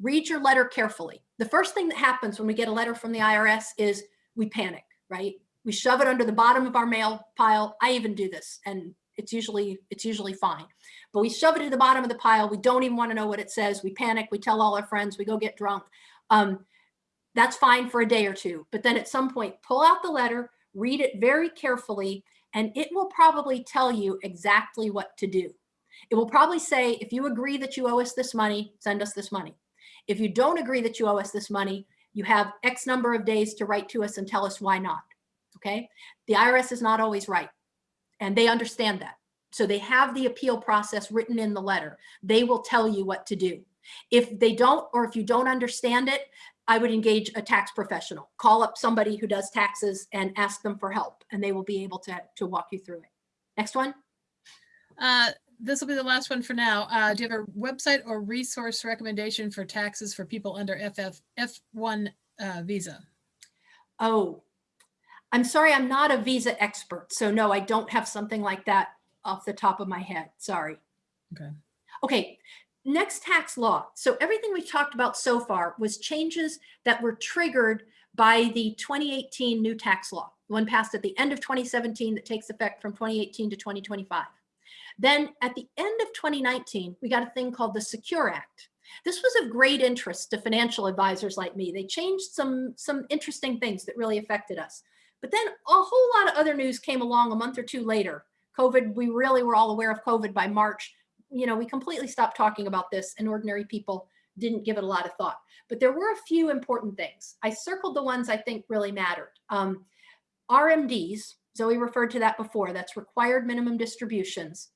[SPEAKER 1] read your letter carefully. The first thing that happens when we get a letter from the IRS is we panic, right? We shove it under the bottom of our mail pile. I even do this and it's usually it's usually fine. But we shove it to the bottom of the pile. We don't even want to know what it says. We panic. We tell all our friends. We go get drunk. Um, that's fine for a day or two. But then at some point, pull out the letter, read it very carefully, and it will probably tell you exactly what to do. It will probably say, if you agree that you owe us this money, send us this money. If you don't agree that you owe us this money, you have X number of days to write to us and tell us why not. Okay. The IRS is not always right. And they understand that. So they have the appeal process written in the letter. They will tell you what to do. If they don't, or if you don't understand it, I would engage a tax professional. Call up somebody who does taxes and ask them for help, and they will be able to, to walk you through it. Next one.
[SPEAKER 2] Uh, this will be the last one for now. Uh, do you have a website or resource recommendation for taxes for people under FF, F1 uh, visa?
[SPEAKER 1] Oh, I'm sorry, I'm not a visa expert. So no, I don't have something like that off the top of my head. Sorry.
[SPEAKER 2] Okay.
[SPEAKER 1] Okay, next tax law. So everything we've talked about so far was changes that were triggered by the 2018 new tax law, one passed at the end of 2017 that takes effect from 2018 to 2025. Then at the end of 2019, we got a thing called the Secure Act. This was of great interest to financial advisors like me. They changed some, some interesting things that really affected us. But then a whole lot of other news came along a month or two later. COVID, we really were all aware of COVID by March. You know, we completely stopped talking about this and ordinary people didn't give it a lot of thought. But there were a few important things. I circled the ones I think really mattered. Um, RMDs, Zoe referred to that before, that's required minimum distributions.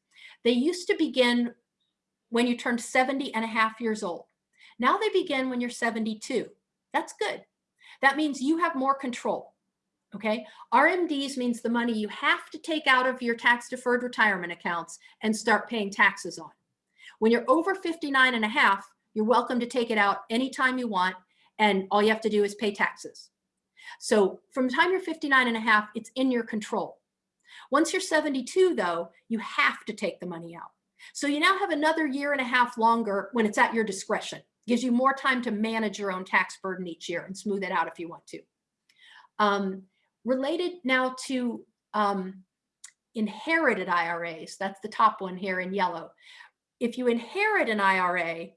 [SPEAKER 1] They used to begin when you turned 70 and a half years old. Now they begin when you're 72. That's good. That means you have more control. Okay. RMDs means the money you have to take out of your tax deferred retirement accounts and start paying taxes on. When you're over 59 and a half, you're welcome to take it out anytime you want. And all you have to do is pay taxes. So from the time you're 59 and a half, it's in your control. Once you're 72 though, you have to take the money out. So you now have another year and a half longer when it's at your discretion. Gives you more time to manage your own tax burden each year and smooth it out if you want to. Um, related now to um, inherited IRAs, that's the top one here in yellow. If you inherit an IRA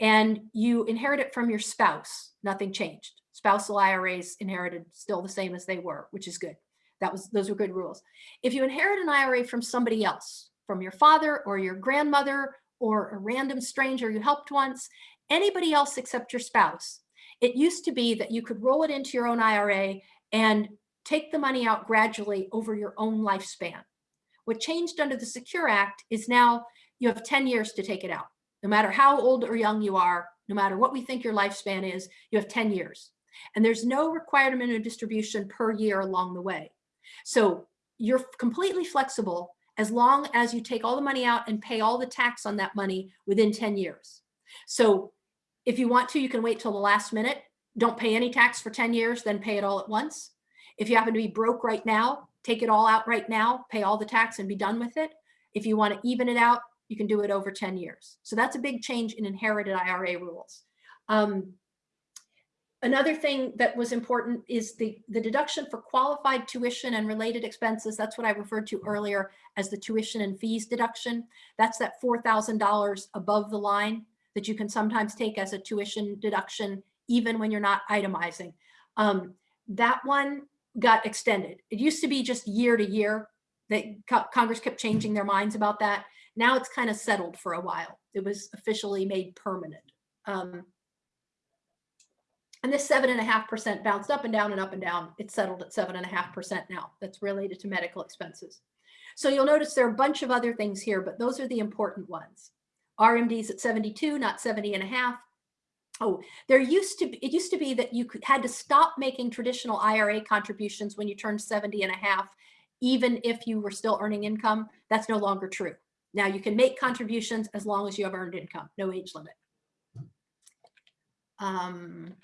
[SPEAKER 1] and you inherit it from your spouse, nothing changed. Spousal IRAs inherited still the same as they were, which is good. That was those were good rules. If you inherit an IRA from somebody else, from your father or your grandmother or a random stranger you helped once, anybody else except your spouse, it used to be that you could roll it into your own IRA and take the money out gradually over your own lifespan. What changed under the Secure Act is now you have 10 years to take it out. No matter how old or young you are, no matter what we think your lifespan is, you have 10 years. And there's no requirement of distribution per year along the way. So you're completely flexible as long as you take all the money out and pay all the tax on that money within 10 years. So if you want to, you can wait till the last minute. Don't pay any tax for 10 years, then pay it all at once. If you happen to be broke right now, take it all out right now, pay all the tax and be done with it. If you want to even it out, you can do it over 10 years. So that's a big change in inherited IRA rules. Um, another thing that was important is the, the deduction for qualified tuition and related expenses. That's what I referred to earlier as the tuition and fees deduction. That's that $4,000 above the line that you can sometimes take as a tuition deduction, even when you're not itemizing. Um, that one got extended. It used to be just year to year that Co- Congress kept changing their minds about that. Now it's kind of settled for a while. It was officially made permanent. Um, and this seven and a half percent bounced up and down and up and down. It's settled at seven and a half percent now. That's related to medical expenses. So you'll notice there are a bunch of other things here, but those are the important ones. RMD's at 72, not 70 and a half. Oh, there used to be, it used to be that you could, had to stop making traditional IRA contributions when you turned 70 and a half, even if you were still earning income. That's no longer true. Now you can make contributions as long as you have earned income, no age limit. Um,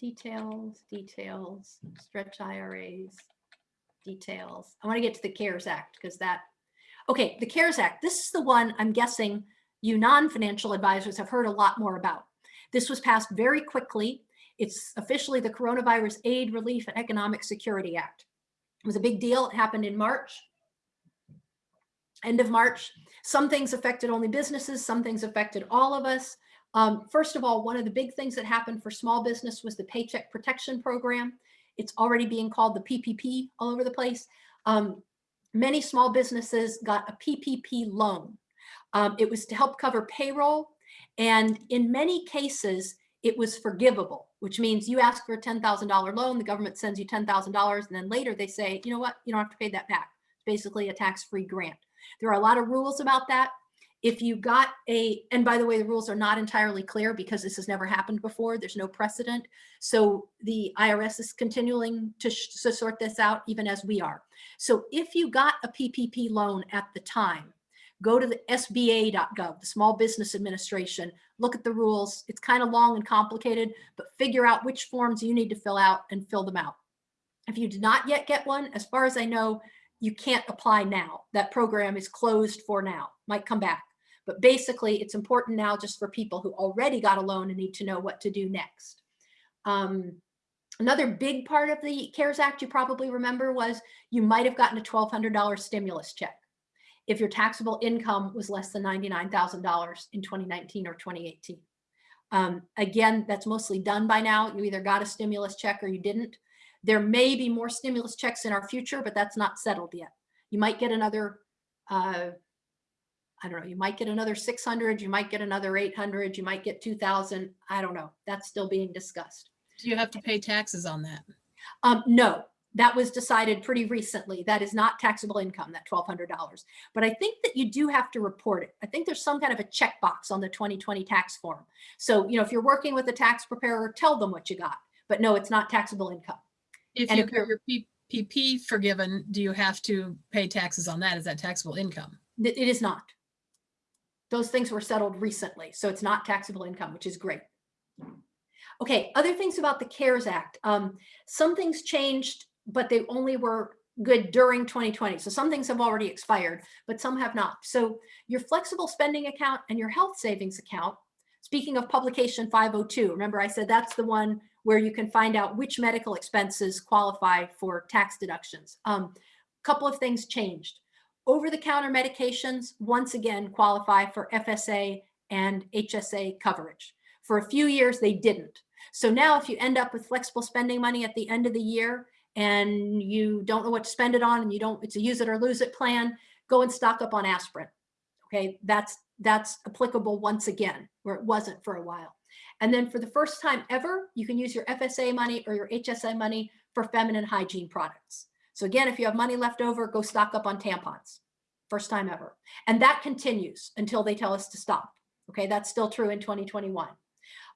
[SPEAKER 1] details, details, stretch IRAs, details. I want to get to the CARES Act because that, okay, the CARES Act, this is the one I'm guessing you non-financial advisors have heard a lot more about. This was passed very quickly. It's officially the Coronavirus Aid, Relief, and Economic Security Act. It was a big deal. It happened in March, end of March. Some things affected only businesses, some things affected all of us. Um, first of all, one of the big things that happened for small business was the Paycheck Protection Program. It's already being called the PPP all over the place. Um, many small businesses got a PPP loan. Um, it was to help cover payroll. And in many cases, it was forgivable, which means you ask for a $10,000 loan, the government sends you $10,000, and then later they say, you know what, you don't have to pay that back. It's basically a tax-free grant. There are a lot of rules about that. If you got a, and by the way, the rules are not entirely clear because this has never happened before. There's no precedent. So the IRS is continuing to, to sort this out even as we are. So if you got a PPP loan at the time, go to the SBA.gov, the Small Business Administration, look at the rules. It's kind of long and complicated, but figure out which forms you need to fill out and fill them out. If you did not yet get one, as far as I know, you can't apply now. That program is closed for now, might come back. But basically, it's important now just for people who already got a loan and need to know what to do next. Um, another big part of the CARES Act you probably remember was you might have gotten a $1,200 stimulus check if your taxable income was less than $99,000 in 2019 or 2018. Um, again, that's mostly done by now. You either got a stimulus check or you didn't. There may be more stimulus checks in our future, but that's not settled yet. You might get another, uh, I don't know, you might get another 600, you might get another 800, you might get 2000. I don't know. That's still being discussed.
[SPEAKER 2] Do you have to pay taxes on that?
[SPEAKER 1] Um, no, that was decided pretty recently. That is not taxable income, that $1,200. But I think that you do have to report it. I think there's some kind of a checkbox on the 2020 tax form. So, you know, if you're working with a tax preparer, tell them what you got. But no, it's not taxable income.
[SPEAKER 2] If
[SPEAKER 1] And
[SPEAKER 2] you
[SPEAKER 1] if
[SPEAKER 2] get your PPP forgiven, do you have to pay taxes on that? Is that taxable income?
[SPEAKER 1] It it is not. Those things were settled recently, so it's not taxable income, which is great. Okay, other things about the CARES Act. Um, some things changed, but they only were good during 2020. So some things have already expired, but some have not. So your flexible spending account and your health savings account, speaking of publication 502, remember I said that's the one where you can find out which medical expenses qualify for tax deductions. A um, couple of things changed. Over-the-counter medications, once again, qualify for FSA and HSA coverage. For a few years, they didn't. So now if you end up with flexible spending money at the end of the year and you don't know what to spend it on and you don't, it's a use it or lose it plan, go and stock up on aspirin. Okay, that's, that's applicable once again, where it wasn't for a while. And then for the first time ever, you can use your FSA money or your HSA money for feminine hygiene products. So again, if you have money left over, go stock up on tampons. First time ever. And that continues until they tell us to stop. Okay, that's still true in 2021.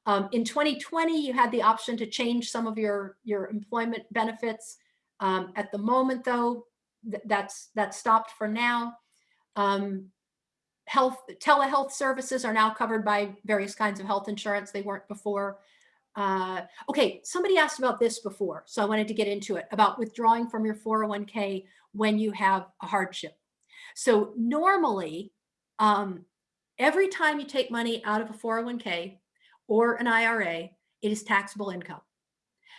[SPEAKER 1] Um, in 2020, you had the option to change some of your, your employment benefits. Um, at the moment, though, th that's, that's stopped for now. Um, health, telehealth services are now covered by various kinds of health insurance. They weren't before. Uh, okay, somebody asked about this before, so I wanted to get into it, about withdrawing from your 401k when you have a hardship. So normally, um, every time you take money out of a 401k or an IRA, it is taxable income.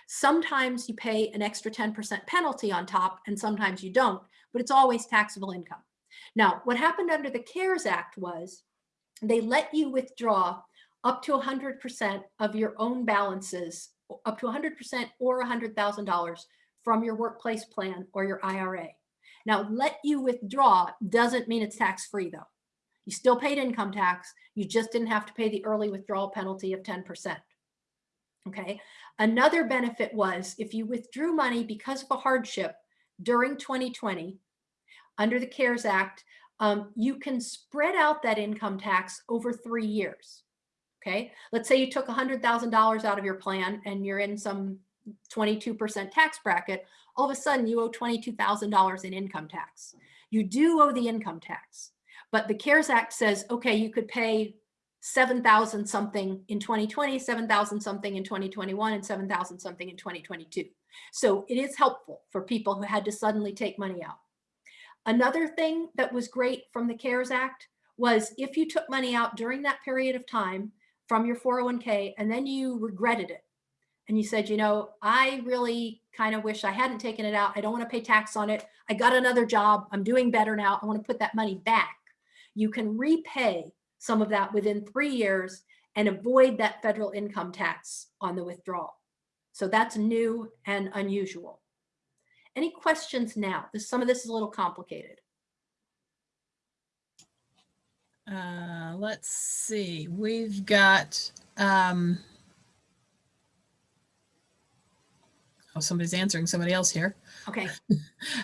[SPEAKER 1] Sometimes you pay an extra 10% penalty on top and sometimes you don't, but it's always taxable income. Now, what happened under the CARES Act was they let you withdraw up to 100% of your own balances, up to 100% or $100,000 from your workplace plan or your IRA. Now, let you withdraw doesn't mean it's tax-free though. You still paid income tax. You just didn't have to pay the early withdrawal penalty of 10%. Okay. Another benefit was if you withdrew money because of a hardship during 2020 under the CARES Act, um, you can spread out that income tax over three years. Okay. Let's say you took $100,000 out of your plan and you're in some 22% tax bracket. All of a sudden you owe $22,000 in income tax. You do owe the income tax, but the CARES Act says, okay, you could pay 7,000 something in 2020, 7,000 something in 2021, and 7,000 something in 2022. So it is helpful for people who had to suddenly take money out. Another thing that was great from the CARES Act was if you took money out during that period of time from your 401k and then you regretted it and you said, you know, I really kind of wish I hadn't taken it out. I don't want to pay tax on it. I got another job. I'm doing better now. I want to put that money back. You can repay some of that within three years and avoid that federal income tax on the withdrawal. So that's new and unusual. Any questions now? This, some of this is a little complicated.
[SPEAKER 2] Uh, let's see, we've got, um, oh, somebody's answering somebody else here.
[SPEAKER 1] Okay.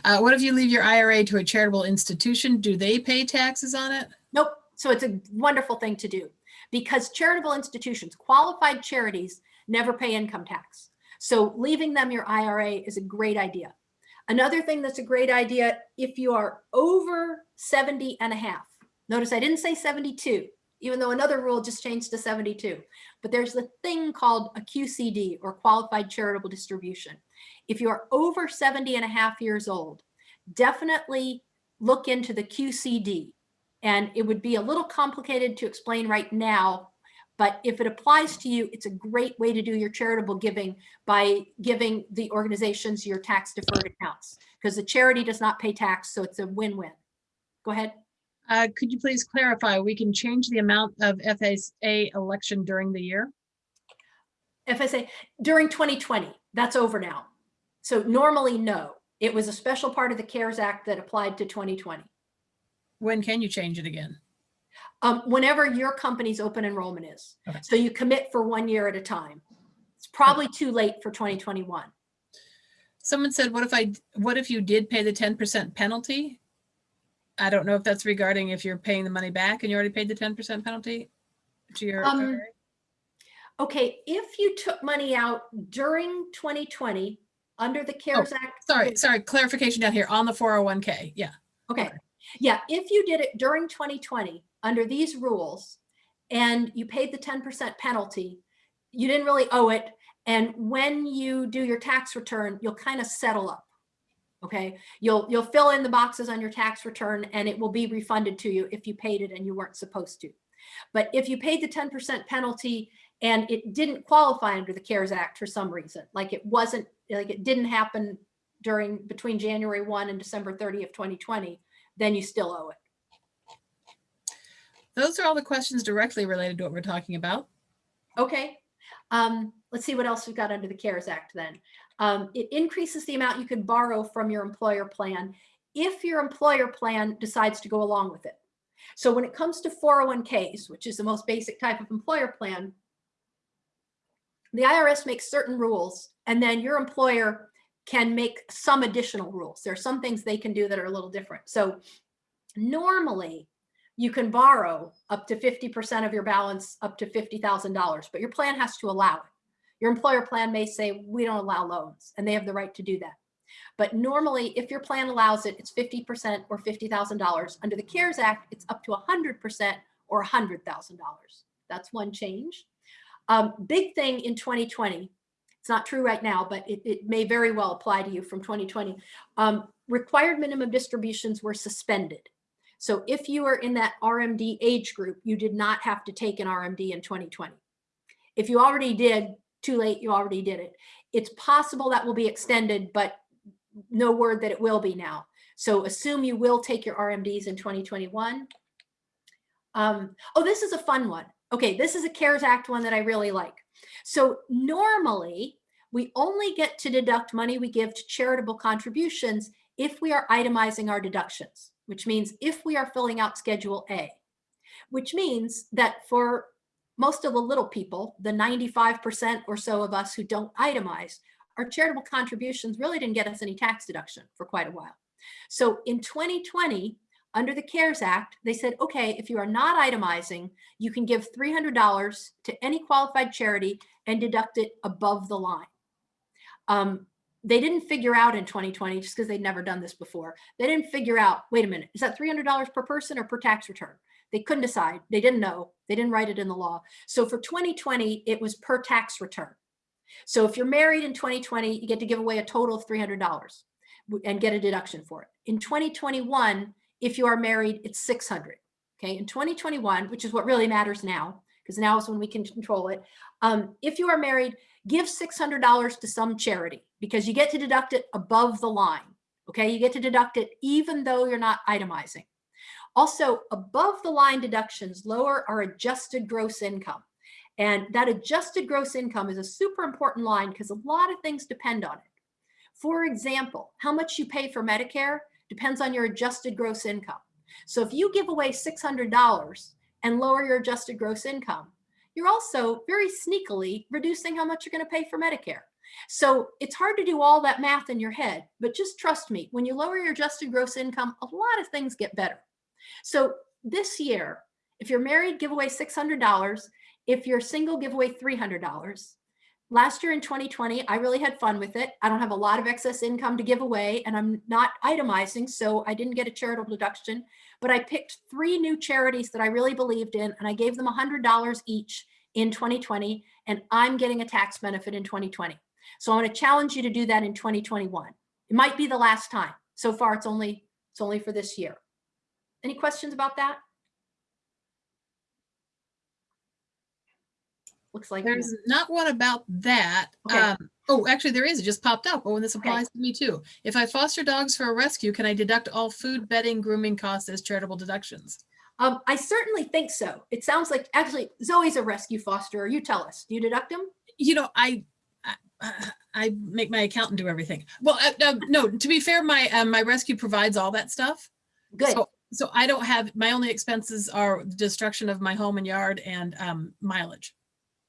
[SPEAKER 2] Uh, what if you leave your IRA to a charitable institution? Do they pay taxes on it?
[SPEAKER 1] Nope. So it's a wonderful thing to do because charitable institutions, qualified charities never pay income tax. So leaving them your IRA is a great idea. Another thing that's a great idea, if you are over 70 and a half, notice I didn't say 72, even though another rule just changed to 72, but there's a thing called a QCD or qualified charitable distribution. If you're over 70 and a half years old, definitely look into the QCD and it would be a little complicated to explain right now, but if it applies to you, it's a great way to do your charitable giving by giving the organizations your tax deferred accounts because the charity does not pay tax. So it's a win-win. Go ahead.
[SPEAKER 2] Uh, could you please clarify, we can change the amount of FSA election during the year?
[SPEAKER 1] FSA during 2020, that's over now. So normally, no. It was a special part of the CARES Act that applied to 2020.
[SPEAKER 2] When can you change it again?
[SPEAKER 1] Um, whenever your company's open enrollment is.
[SPEAKER 2] Okay.
[SPEAKER 1] So you commit for one year at a time. It's probably too late for 2021.
[SPEAKER 2] Someone said, what if I, what if you did pay the 10% penalty? I don't know if that's regarding if you're paying the money back and you already paid the 10% penalty to your.
[SPEAKER 1] Um, Okay, if you took money out during 2020 under the CARES Act.
[SPEAKER 2] Sorry, sorry, clarification down here on the 401k. Yeah.
[SPEAKER 1] Okay. Yeah, if you did it during 2020 under these rules and you paid the 10% penalty, you didn't really owe it. And when you do your tax return, you'll kind of settle up. Okay, you'll you'll fill in the boxes on your tax return and it will be refunded to you if you paid it and you weren't supposed to. But if you paid the 10% penalty and it didn't qualify under the CARES Act for some reason, like it wasn't, like it didn't happen during between January 1 and December 30 of 2020, then you still owe it.
[SPEAKER 2] Those are all the questions directly related to what we're talking about.
[SPEAKER 1] Okay. Um, let's see what else we've got under the CARES Act then. Um, it increases the amount you can borrow from your employer plan if your employer plan decides to go along with it. So when it comes to 401ks, which is the most basic type of employer plan, the IRS makes certain rules and then your employer can make some additional rules. There are some things they can do that are a little different. So normally you can borrow up to 50% of your balance up to $50,000, but your plan has to allow it. Your employer plan may say, we don't allow loans and they have the right to do that. But normally if your plan allows it, it's 50% or $50,000. Under the CARES Act, it's up to 100% or $100,000. That's one change. Um, big thing in 2020, it's not true right now, but it, it may very well apply to you from 2020. Um, required minimum distributions were suspended. So if you are in that RMD age group, you did not have to take an RMD in 2020. If you already did, too late, you already did it. It's possible that will be extended, but no word that it will be now. So assume you will take your RMDs in 2021. Um, oh, this is a fun one. Okay, this is a CARES Act one that I really like. So normally, we only get to deduct money we give to charitable contributions if we are itemizing our deductions, which means if we are filling out Schedule A, which means that for most of the little people, the 95% or so of us who don't itemize, our charitable contributions really didn't get us any tax deduction for quite a while. So in 2020, under the CARES Act, they said, okay, if you are not itemizing, you can give $300 to any qualified charity and deduct it above the line. Um, they didn't figure out in 2020, just because they'd never done this before, they didn't figure out, wait a minute, is that $300 per person or per tax return? They couldn't decide. They didn't know. They didn't write it in the law. So for 2020, it was per tax return. So if you're married in 2020, you get to give away a total of $300 and get a deduction for it. In 2021, if you are married, it's 600. Okay, in 2021, which is what really matters now, because now is when we can control it. Um, if you are married, give $600 to some charity because you get to deduct it above the line. Okay, you get to deduct it even though you're not itemizing. Also, above the line deductions lower our adjusted gross income. And that adjusted gross income is a super important line because a lot of things depend on it. For example, how much you pay for Medicare depends on your adjusted gross income. So if you give away $600 and lower your adjusted gross income, you're also very sneakily reducing how much you're going to pay for Medicare. So it's hard to do all that math in your head, but just trust me, when you lower your adjusted gross income, a lot of things get better. So this year, if you're married, give away $600. If you're single, give away $300. Last year in 2020, I really had fun with it. I don't have a lot of excess income to give away and I'm not itemizing, so I didn't get a charitable deduction, but I picked three new charities that I really believed in and I gave them $100 each in 2020 and I'm getting a tax benefit in 2020. So going to challenge you to do that in 2021. It might be the last time. So far, it's only it's only for this year. Any questions about that? Looks like
[SPEAKER 2] There's not one about that.
[SPEAKER 1] Okay.
[SPEAKER 2] Um, oh, actually there is. It just popped up. Oh, and this applies to me too. If I foster dogs for a rescue, can I deduct all food, bedding, grooming costs as charitable deductions?
[SPEAKER 1] Um, I certainly think so. It sounds like actually Zoe's a rescue fosterer. You tell us. Do you deduct them?
[SPEAKER 2] You know, I, I, I make my accountant do everything. Well, uh, uh, no, to be fair, my, uh, my rescue provides all that stuff.
[SPEAKER 1] Good.
[SPEAKER 2] So, so I don't have, my only expenses are destruction of my home and yard and um, mileage.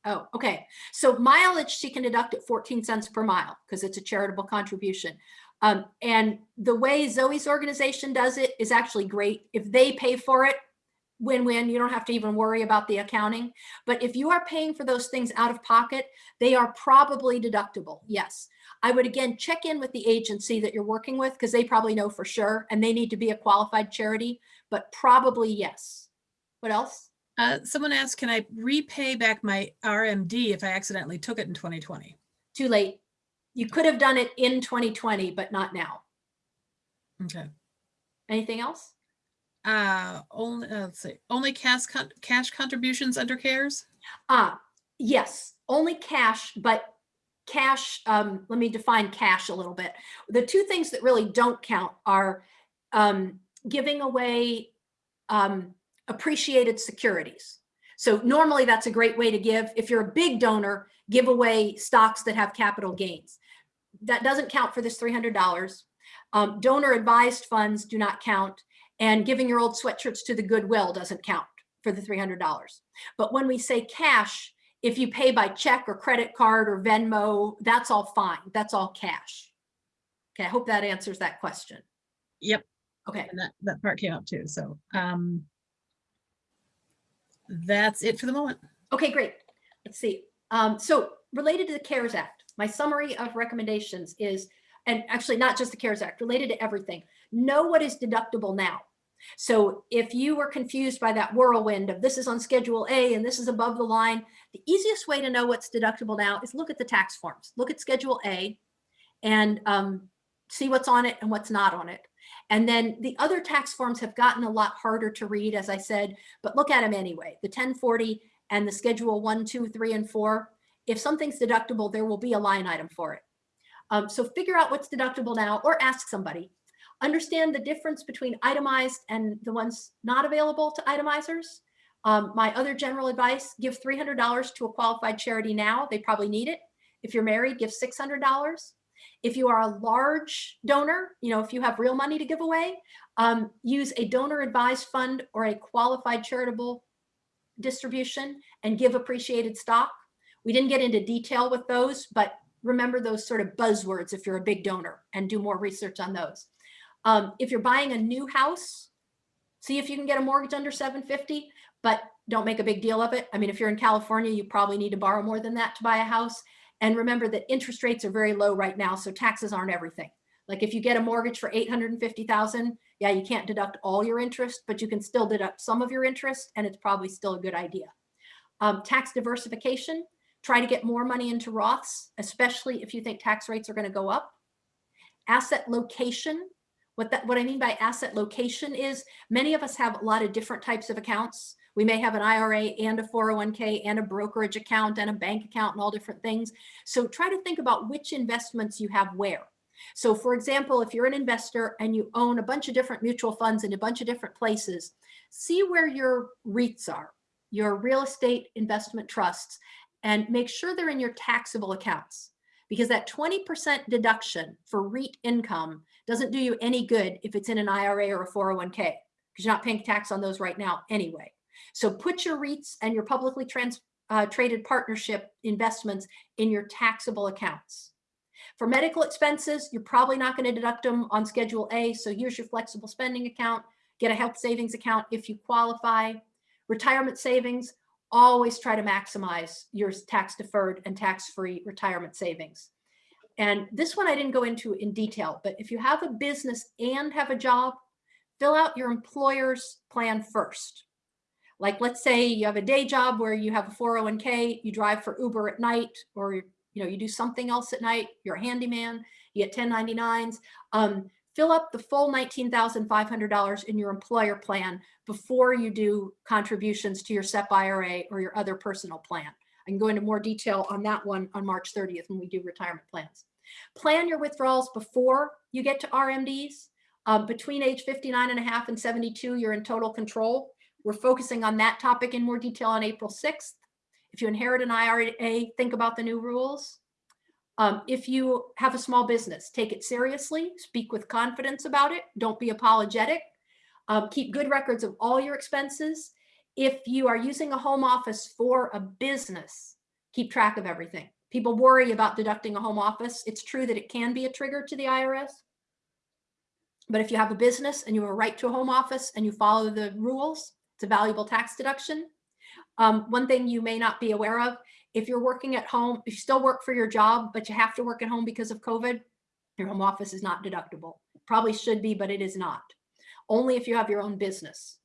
[SPEAKER 1] Oh, okay. So mileage she can deduct at 14 cents per mile because it's a charitable contribution. Um, and the way Zoe's organization does it is actually great. If they pay for it, win-win, you don't have to even worry about the accounting. But if you are paying for those things out of pocket, they are probably deductible. Yes. I would again check in with the agency that you're working with because they probably know for sure and they need to be a qualified charity, but probably yes. What else?
[SPEAKER 2] Uh, someone asked, can I repay back my RMD if I accidentally took it in 2020?
[SPEAKER 1] Too late. You could have done it in 2020, but not now.
[SPEAKER 2] Okay.
[SPEAKER 1] Anything else?
[SPEAKER 2] Uh, only, uh, let's see, only cash, con cash contributions under CARES?
[SPEAKER 1] Ah, yes, only cash, but cash, um, let me define cash a little bit. The two things that really don't count are um, giving away um, appreciated securities. So normally that's a great way to give. If you're a big donor, give away stocks that have capital gains. That doesn't count for this $300. Um, donor advised funds do not count and giving your old sweatshirts to the Goodwill doesn't count for the $300. But when we say cash, if you pay by check or credit card or Venmo, that's all fine. That's all cash. Okay, I hope that answers that question.
[SPEAKER 2] Yep.
[SPEAKER 1] Okay,
[SPEAKER 2] And that, that part came up too. So, um, that's it for the moment.
[SPEAKER 1] okay, great. Let's see. Um, so related to the CARES Act, my summary of recommendations is, and actually not just the CARES Act, related to everything, know what is deductible now. So if you were confused by that whirlwind of this is on schedule A and this is above the line, the easiest way to know what's deductible now is look at the tax forms. Look at schedule A and um, see what's on it and what's not on it. And then the other tax forms have gotten a lot harder to read, as I said, but look at them anyway. The 1040 and the schedule one, two, three, and four. if something's deductible, there will be a line item for it. Um, so figure out what's deductible now or ask somebody. Understand the difference between itemized and the ones not available to itemizers. Um, my other general advice, give $300 to a qualified charity now. They probably need it. If you're married, give $600. If you are a large donor, you know, if you have real money to give away, um, use a donor advised fund or a qualified charitable distribution and give appreciated stock. We didn't get into detail with those, but remember those sort of buzzwords if you're a big donor and do more research on those. Um, if you're buying a new house, see if you can get a mortgage under 750, but don't make a big deal of it. I mean, if you're in California, you probably need to borrow more than that to buy a house. And remember that interest rates are very low right now, so taxes aren't everything. Like if you get a mortgage for 850,000, yeah, you can't deduct all your interest, but you can still deduct some of your interest and it's probably still a good idea. Um, tax diversification, try to get more money into Roths, especially if you think tax rates are gonna go up. Asset location, what that what I mean by asset location is many of us have a lot of different types of accounts. We may have an IRA and a 401k and a brokerage account and a bank account and all different things. So try to think about which investments you have where. So for example, if you're an investor and you own a bunch of different mutual funds in a bunch of different places, see where your REITs are, your real estate investment trusts, and make sure they're in your taxable accounts because that 20% deduction for REIT income doesn't do you any good if it's in an IRA or a 401k because you're not paying tax on those right now anyway. So put your REITs and your publicly trans, uh, traded partnership investments in your taxable accounts. For medical expenses, you're probably not going to deduct them on Schedule A. So use your flexible spending account, get a health savings account if you qualify. Retirement savings, always try to maximize your tax deferred and tax free retirement savings. And this one I didn't go into in detail, but if you have a business and have a job, fill out your employer's plan first. Like let's say you have a day job where you have a 401k, you drive for Uber at night, or you know you do something else at night, you're a handyman, you get 1099s. Um, fill up the full $19,500 in your employer plan before you do contributions to your SEP IRA or your other personal plan. I can go into more detail on that one on March 30th when we do retirement plans. Plan your withdrawals before you get to RMDs. Um, between age 59 and a half and 72, you're in total control. We're focusing on that topic in more detail on April 6th. If you inherit an IRA, think about the new rules. Um, if you have a small business, take it seriously, speak with confidence about it, don't be apologetic, um, keep good records of all your expenses. If you are using a home office for a business, keep track of everything. People worry about deducting a home office. It's true that it can be a trigger to the IRS. But if you have a business and you have a right to a home office and you follow the rules, it's a valuable tax deduction. Um, one thing you may not be aware of, if you're working at home, if you still work for your job, but you have to work at home because of COVID, your home office is not deductible. Probably should be, but it is not. Only if you have your own business.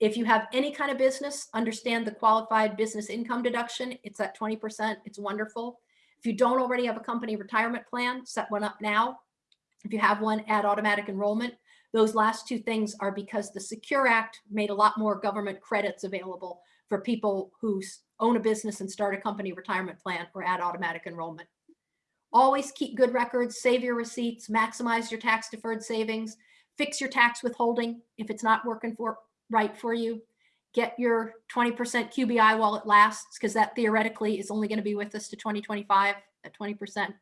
[SPEAKER 1] If you have any kind of business, understand the qualified business income deduction. It's at 20%. It's wonderful. If you don't already have a company retirement plan, set one up now. If you have one, add automatic enrollment. Those last two things are because the Secure Act made a lot more government credits available for people who own a business and start a company retirement plan or add automatic enrollment. Always keep good records, save your receipts, maximize your tax deferred savings, fix your tax withholding if it's not working for right for you. Get your 20% QBI while it lasts, because that theoretically is only going to be with us to 2025 at 20%.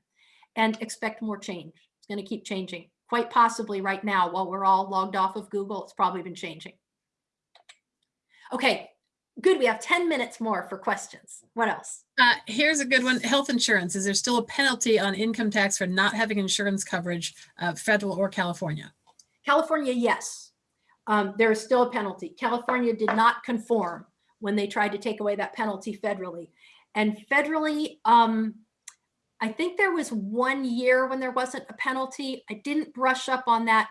[SPEAKER 1] And expect more change. It's going to keep changing quite possibly right now while we're all logged off of Google, it's probably been changing. Okay, good. We have 10 minutes more for questions. What else?
[SPEAKER 2] Uh, here's a good one. Health insurance. Is there still a penalty on income tax for not having insurance coverage, uh, federal or California?
[SPEAKER 1] California, yes. Um, there is still a penalty. California did not conform when they tried to take away that penalty federally. And federally, um, I think there was one year when there wasn't a penalty. I didn't brush up on that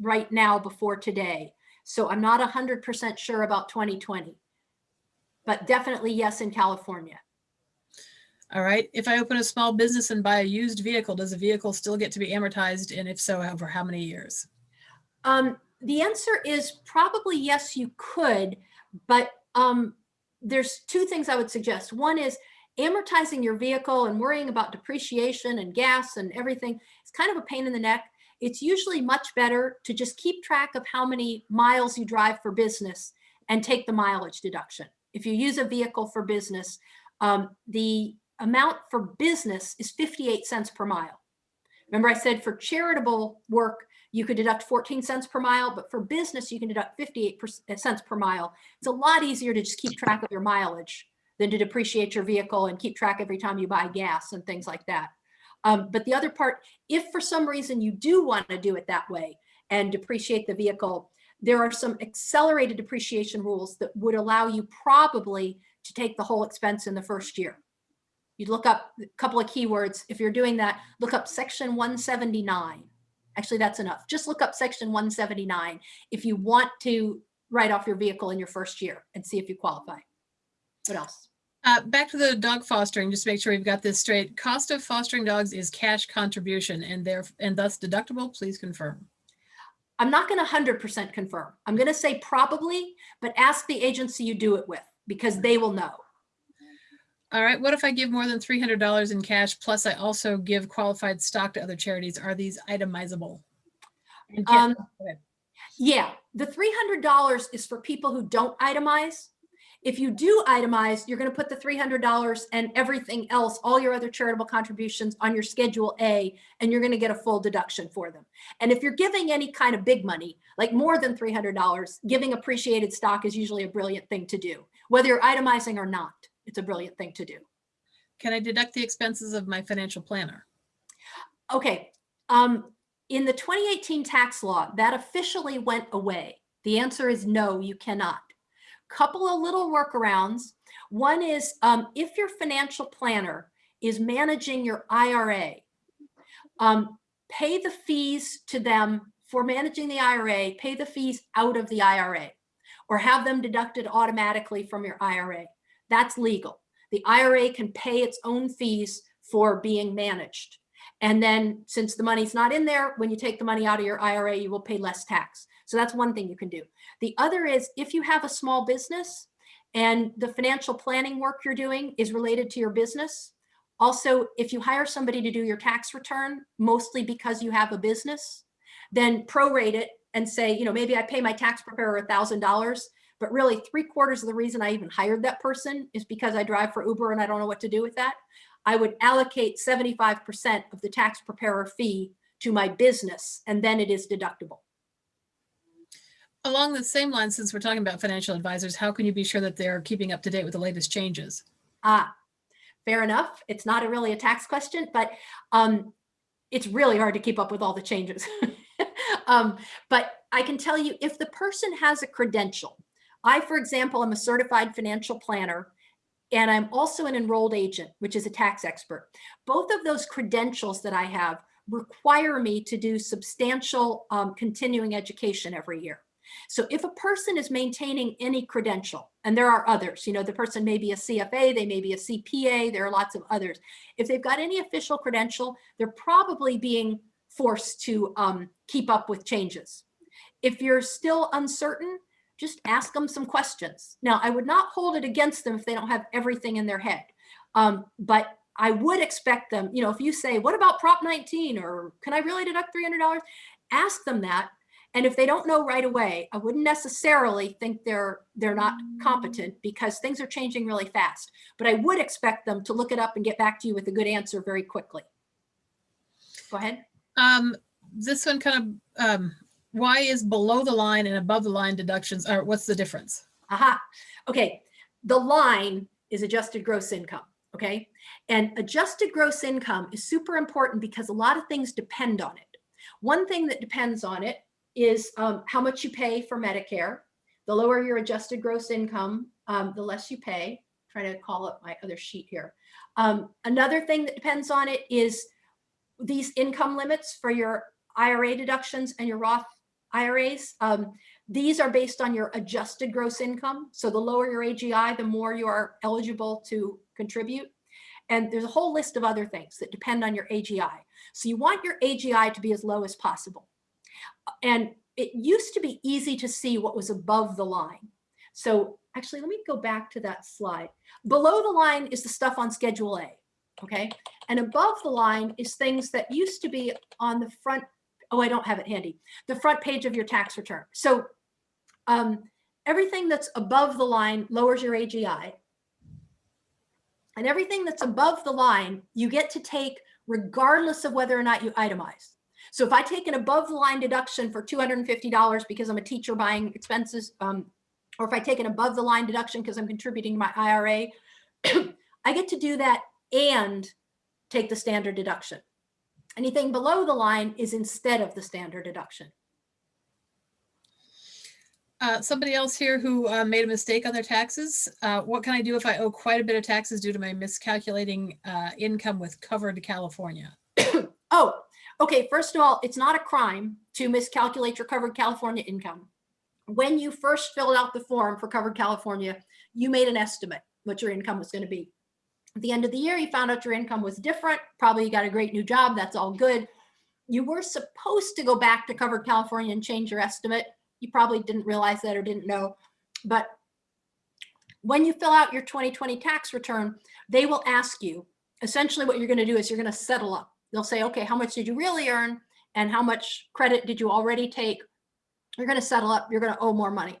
[SPEAKER 1] right now before today. So I'm not 100% sure about 2020, but definitely yes in California.
[SPEAKER 2] All right. If I open a small business and buy a used vehicle, does the vehicle still get to be amortized? And if so, over how many years?
[SPEAKER 1] Um, the answer is probably yes, you could, but um, there's two things I would suggest. One is amortizing your vehicle and worrying about depreciation and gas and everything is kind of a pain in the neck. It's usually much better to just keep track of how many miles you drive for business and take the mileage deduction. If you use a vehicle for business, um, the amount for business is 58 cents per mile. Remember I said for charitable work, you could deduct 14 cents per mile, but for business, you can deduct 58 uh, cents per mile. It's a lot easier to just keep track of your mileage than to depreciate your vehicle and keep track every time you buy gas and things like that. Um, but the other part, if for some reason you do want to do it that way and depreciate the vehicle, there are some accelerated depreciation rules that would allow you probably to take the whole expense in the first year. You'd look up a couple of keywords. If you're doing that, look up section 179. Actually, that's enough. Just look up section 179 if you want to write off your vehicle in your first year and see if you qualify. What else?
[SPEAKER 2] Uh, back to the dog fostering, just to make sure we've got this straight. Cost of fostering dogs is cash contribution and and thus deductible. Please confirm.
[SPEAKER 1] I'm not going to 100% confirm. I'm going to say probably, but ask the agency you do it with because they will know.
[SPEAKER 2] All right, what if I give more than three hundred dollars in cash, plus I also give qualified stock to other charities? Are these itemizable?
[SPEAKER 1] Um. Yeah, the $300 is for people who don't itemize. If you do itemize, you're going to put the $300 and everything else, all your other charitable contributions on your Schedule A, and you're going to get a full deduction for them. And if you're giving any kind of big money, like more than $300, giving appreciated stock is usually a brilliant thing to do. Whether you're itemizing or not, it's a brilliant thing to do.
[SPEAKER 2] Can I deduct the expenses of my financial planner?
[SPEAKER 1] Okay, um, in the 2018 tax law, that officially went away. The answer is no, you cannot. Couple of little workarounds. One is um, if your financial planner is managing your IRA, um, pay the fees to them for managing the IRA, pay the fees out of the IRA or have them deducted automatically from your IRA. That's legal. The IRA can pay its own fees for being managed. And then since the money's not in there, when you take the money out of your IRA, you will pay less tax. So that's one thing you can do. The other is if you have a small business and the financial planning work you're doing is related to your business. Also, if you hire somebody to do your tax return, mostly because you have a business, then prorate it and say, you know, maybe I pay my tax preparer a thousand dollars, but really three quarters of the reason I even hired that person is because I drive for Uber and I don't know what to do with that. I would allocate 75% of the tax preparer fee to my business and then it is deductible.
[SPEAKER 2] Along the same line, since we're talking about financial advisors, how can you be sure that they're keeping up to date with the latest changes?
[SPEAKER 1] Ah, fair enough. It's not a really a tax question, but um, it's really hard to keep up with all the changes. um, but I can tell you if the person has a credential, I, for example, am a certified financial planner and I'm also an enrolled agent, which is a tax expert. Both of those credentials that I have require me to do substantial um, continuing education every year. So if a person is maintaining any credential, and there are others, you know, the person may be a CFA, they may be a CPA, there are lots of others. If they've got any official credential, they're probably being forced to um, keep up with changes. If you're still uncertain, just ask them some questions. Now, I would not hold it against them if they don't have everything in their head. Um, but I would expect them, you know, if you say, what about Prop 19 or can I really deduct $300? Ask them that and if they don't know right away, I wouldn't necessarily think they're they're not competent because things are changing really fast. But I would expect them to look it up and get back to you with a good answer very quickly. Go ahead.
[SPEAKER 2] Um, this one kind of, um, why is below the line and above the line deductions, or what's the difference?
[SPEAKER 1] Aha. Okay. The line is adjusted gross income. Okay. And adjusted gross income is super important because a lot of things depend on it. One thing that depends on it is um, how much you pay for Medicare. The lower your adjusted gross income, um, the less you pay. I'm trying to call up my other sheet here. Um, another thing that depends on it is these income limits for your IRA deductions and your Roth IRAs. Um, these are based on your adjusted gross income. So the lower your AGI, the more you are eligible to contribute. And there's a whole list of other things that depend on your AGI. So you want your AGI to be as low as possible and it used to be easy to see what was above the line. So actually, let me go back to that slide. Below the line is the stuff on Schedule A, okay? And above the line is things that used to be on the front, oh, I don't have it handy, the front page of your tax return. So um, everything that's above the line lowers your AGI. And everything that's above the line, you get to take regardless of whether or not you itemize. So if I take an above the line deduction for $250 because I'm a teacher buying expenses, um, or if I take an above the line deduction because I'm contributing to my IRA, I get to do that and take the standard deduction. Anything below the line is instead of the standard deduction.
[SPEAKER 2] Uh, somebody else here who uh, made a mistake on their taxes. Uh, what can I do if I owe quite a bit of taxes due to my miscalculating uh, income with covered California?
[SPEAKER 1] Oh, okay. First of all, it's not a crime to miscalculate your covered California income. When you first filled out the form for covered California, you made an estimate what your income was going to be. At the end of the year, you found out your income was different. Probably you got a great new job. That's all good. You were supposed to go back to covered California and change your estimate. You probably didn't realize that or didn't know. But when you fill out your 2020 tax return, they will ask you, essentially what you're going to do is you're going to settle up. They'll say, okay, how much did you really earn? And how much credit did you already take? You're going to settle up. You're going to owe more money.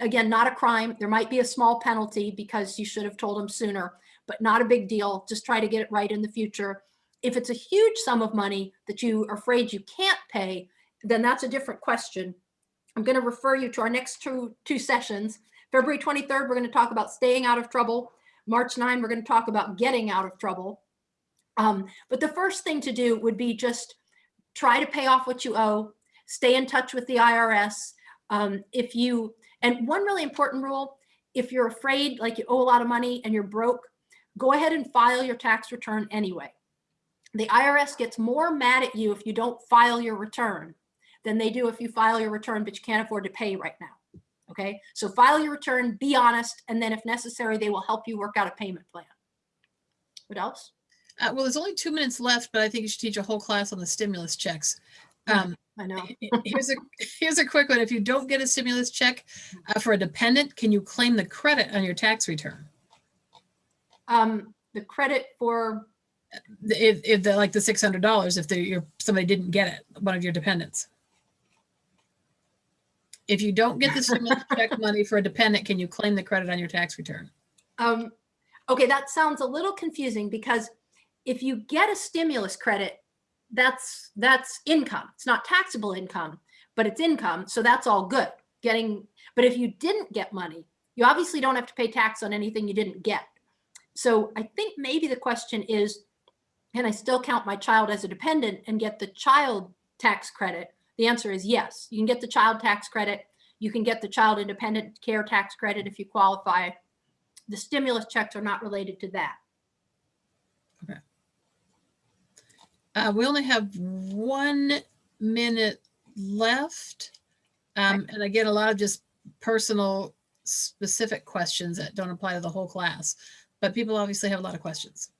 [SPEAKER 1] Again, not a crime. There might be a small penalty because you should have told them sooner, but not a big deal. Just try to get it right in the future. If it's a huge sum of money that you are afraid you can't pay, then that's a different question. I'm going to refer you to our next two, two sessions. February 23rd, we're going to talk about staying out of trouble. March 9, we're going to talk about getting out of trouble. Um, but the first thing to do would be just try to pay off what you owe, stay in touch with the IRS. Um, if you, and one really important rule, if you're afraid, like you owe a lot of money and you're broke, go ahead and file your tax return anyway. The IRS gets more mad at you if you don't file your return than they do if you file your return, but you can't afford to pay right now. Okay, so file your return, be honest, and then if necessary, they will help you work out a payment plan. What else?
[SPEAKER 2] Uh, well, there's only two minutes left, but I think you should teach a whole class on the stimulus checks. Um,
[SPEAKER 1] I know.
[SPEAKER 2] here's a here's a quick one. If you don't get a stimulus check uh, for a dependent, can you claim the credit on your tax return?
[SPEAKER 1] Um, the credit for,
[SPEAKER 2] If, if the like the six hundred dollars, if your somebody didn't get it, one of your dependents. If you don't get the stimulus check money for a dependent, can you claim the credit on your tax return?
[SPEAKER 1] um, okay, that sounds a little confusing because if you get a stimulus credit, that's, that's income. It's not taxable income, but it's income. So that's all good getting, but if you didn't get money, you obviously don't have to pay tax on anything you didn't get. So I think maybe the question is, can I still count my child as a dependent and get the child tax credit? The answer is yes. You can get the child tax credit. You can get the child and dependent care tax credit if you qualify. The stimulus checks are not related to that.
[SPEAKER 2] Uh, we only have one minute left. Um, and again, a lot of just personal specific questions that don't apply to the whole class, but people obviously have a lot of questions.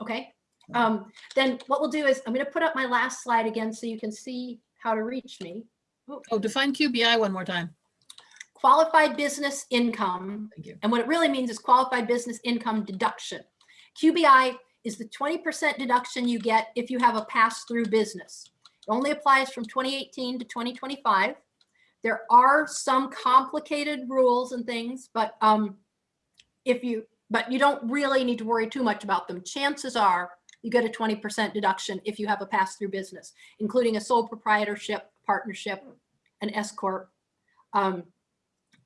[SPEAKER 1] Okay. Um, then what we'll do is I'm going to put up my last slide again so you can see how to reach me.
[SPEAKER 2] Oh, define QBI one more time.
[SPEAKER 1] Qualified business income
[SPEAKER 2] Thank you.
[SPEAKER 1] And what it really means is qualified business income deduction. QBI is the 20% deduction you get if you have a pass-through business. It only applies from 2018 to 2025. There are some complicated rules and things, but um, if you, but you don't really need to worry too much about them. Chances are you get a 20% deduction if you have a pass-through business, including a sole proprietorship, partnership, an S corp. Um,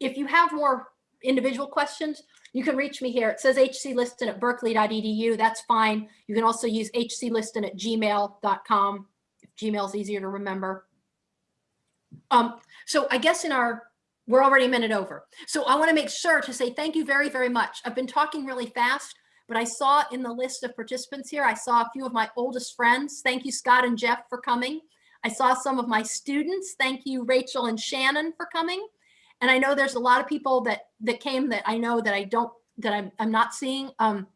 [SPEAKER 1] if you have more individual questions, you can reach me here. It says hcliston at berkeley.edu. That's fine. You can also use hcliston at gmail.com if Gmail's easier to remember. Um, so I guess in our, we're already a minute over. So I want to make sure to say thank you very, very much. I've been talking really fast, but I saw in the list of participants here, I saw a few of my oldest friends. Thank you, Scott and Jeff, for coming. I saw some of my students. Thank you, Rachel and Shannon, for coming. And I know there's a lot of people that that came that I know that I don't that I'm I'm not seeing. Um,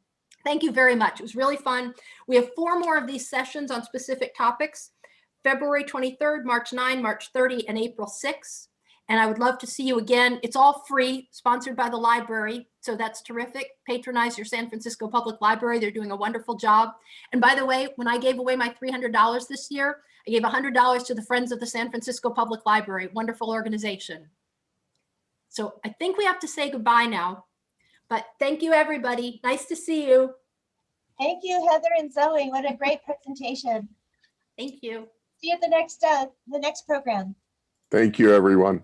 [SPEAKER 1] thank you very much. It was really fun. We have four more of these sessions on specific topics. February 23rd, March 9, March 30, and April 6. And I would love to see you again. It's all free, sponsored by the library. So that's terrific. Patronize your San Francisco Public Library. They're doing a wonderful job. And by the way, when I gave away my $300 this year, I gave $100 to the Friends of the San Francisco Public Library, wonderful organization. So I think we have to say goodbye now. But thank you, everybody. Nice to see you.
[SPEAKER 4] Thank you, Heather and Zoe. What a great presentation.
[SPEAKER 1] Thank you.
[SPEAKER 4] See you at the next, uh, the next program.
[SPEAKER 5] Thank you, everyone.